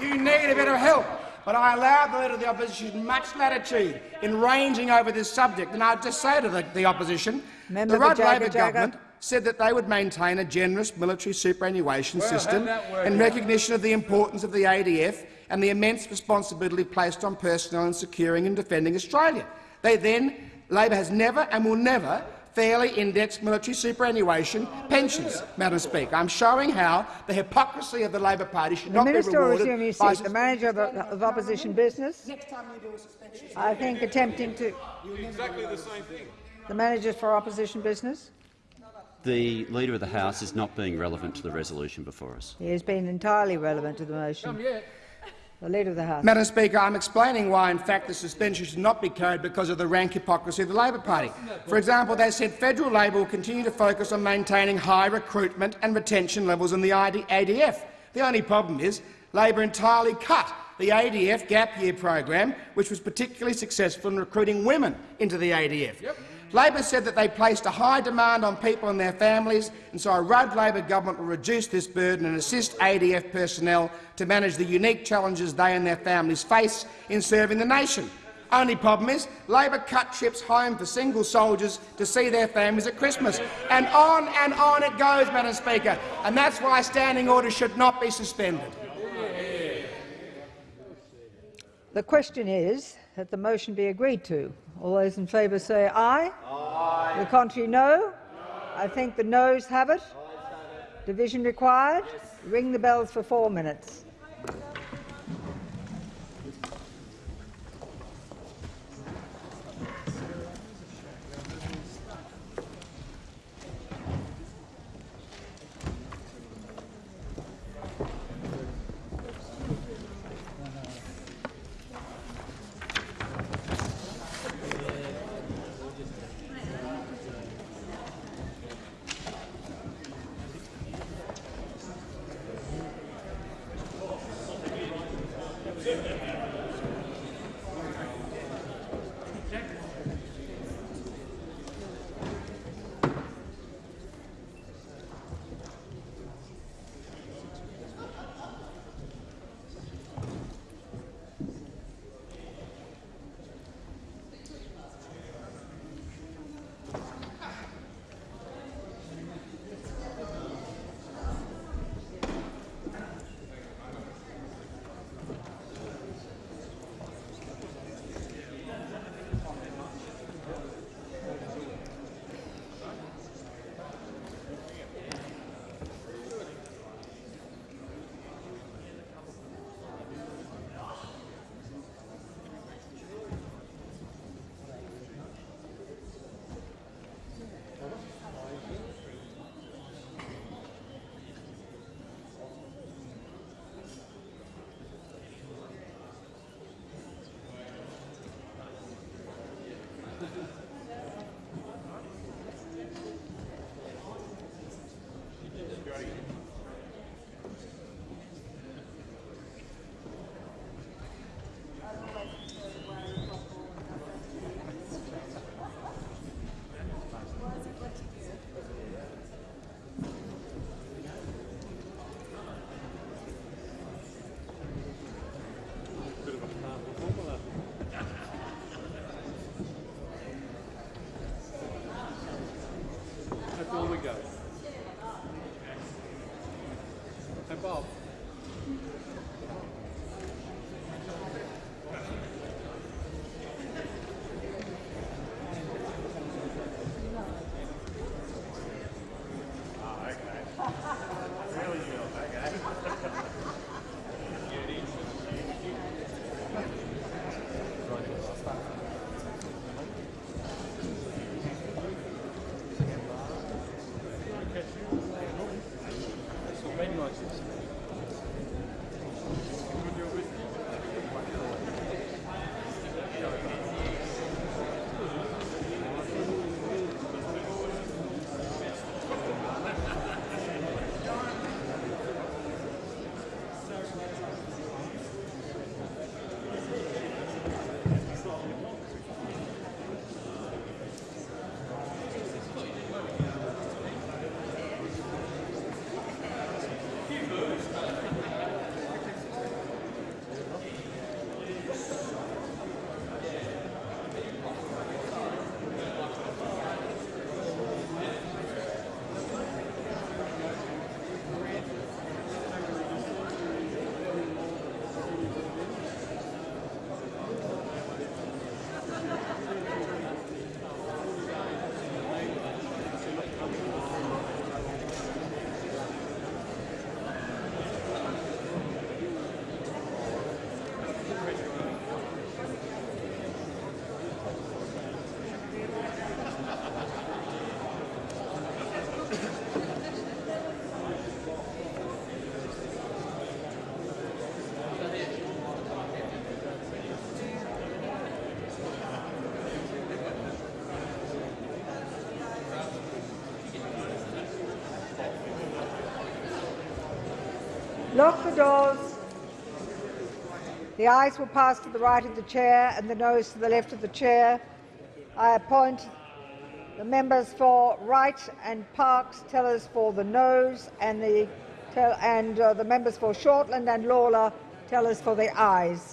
You need a bit of help. But I allowed the Leader of the Opposition much latitude in ranging over this subject. And I'd just say to the, the Opposition, Member the Rudd for Labor Jagga. government said that they would maintain a generous military superannuation system in recognition of the importance of the ADF and the immense responsibility placed on personnel in securing and defending Australia. They then, Labor has never and will never fairly indexed military superannuation pensions, Madam Speaker. I'm showing how the hypocrisy of the Labor Party should The not be Minister will rewarded resume his by seat. The Manager of, of Opposition Business, I think attempting to... Exactly the same thing. The Manager for Opposition Business, The Leader of the House is not being relevant to the resolution before us. he has been entirely relevant to the motion. The Leader of the House. Madam Speaker, I'm explaining why, in fact, the suspension should not be carried because of the rank hypocrisy of the Labor Party. For example, they said federal Labor will continue to focus on maintaining high recruitment and retention levels in the ID ADF. The only problem is Labor entirely cut the ADF gap year program, which was particularly successful in recruiting women into the ADF. Labor said that they placed a high demand on people and their families, and so a Rudd Labor government will reduce this burden and assist ADF personnel to manage the unique challenges they and their families face in serving the nation. Only problem is Labor cut trips home for single soldiers to see their families at Christmas. And on and on it goes, Madam Speaker, and that's why standing orders should not be suspended. The question is that the motion be agreed to. All those in favour say aye. Aye. The contrary, no. I think the noes have it. Division required. Ring the bells for four minutes. Lock the doors. The ayes will pass to the right of the chair and the noes to the left of the chair. I appoint the members for Wright and Parkes tellers for the noes and the and uh, the members for Shortland and Lalor tellers for the ayes.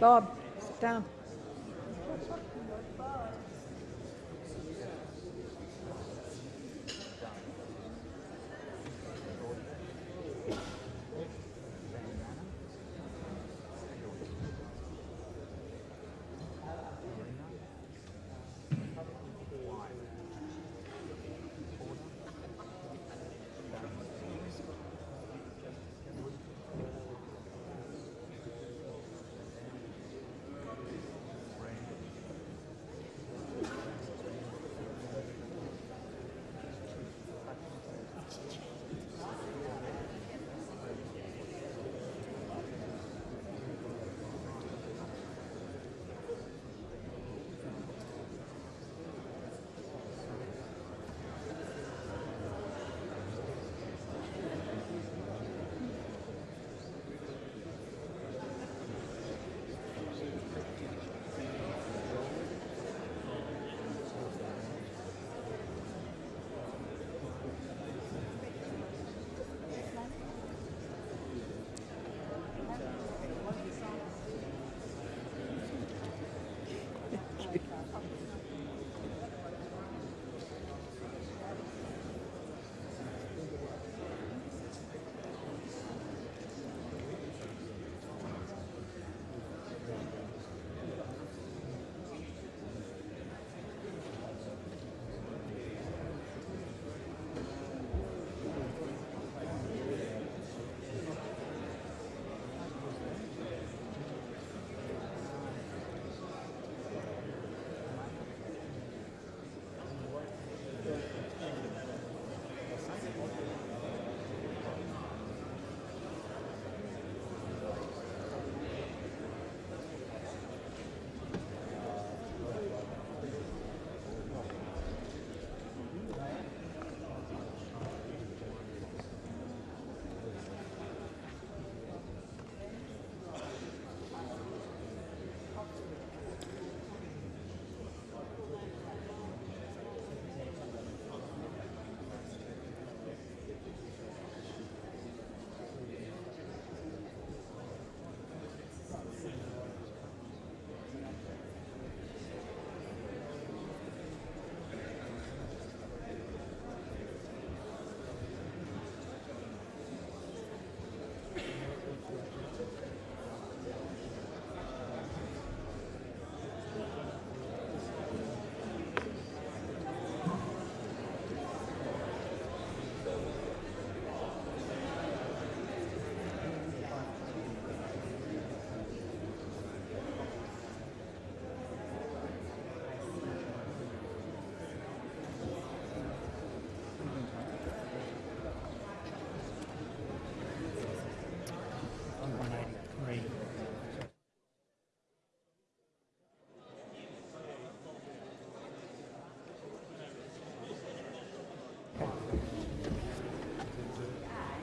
Bob, sit down.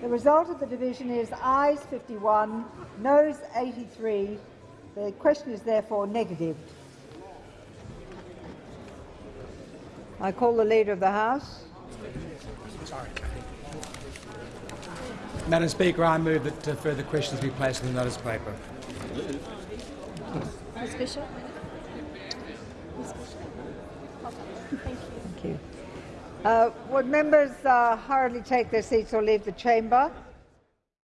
The result of the division is ayes 51, noes 83. The question is therefore negative. I call the Leader of the House. Madam Speaker, I move that uh, further questions be placed in the notice paper. Ms Bishop. Thank you. Uh, would members uh, hurriedly take their seats or leave the chamber?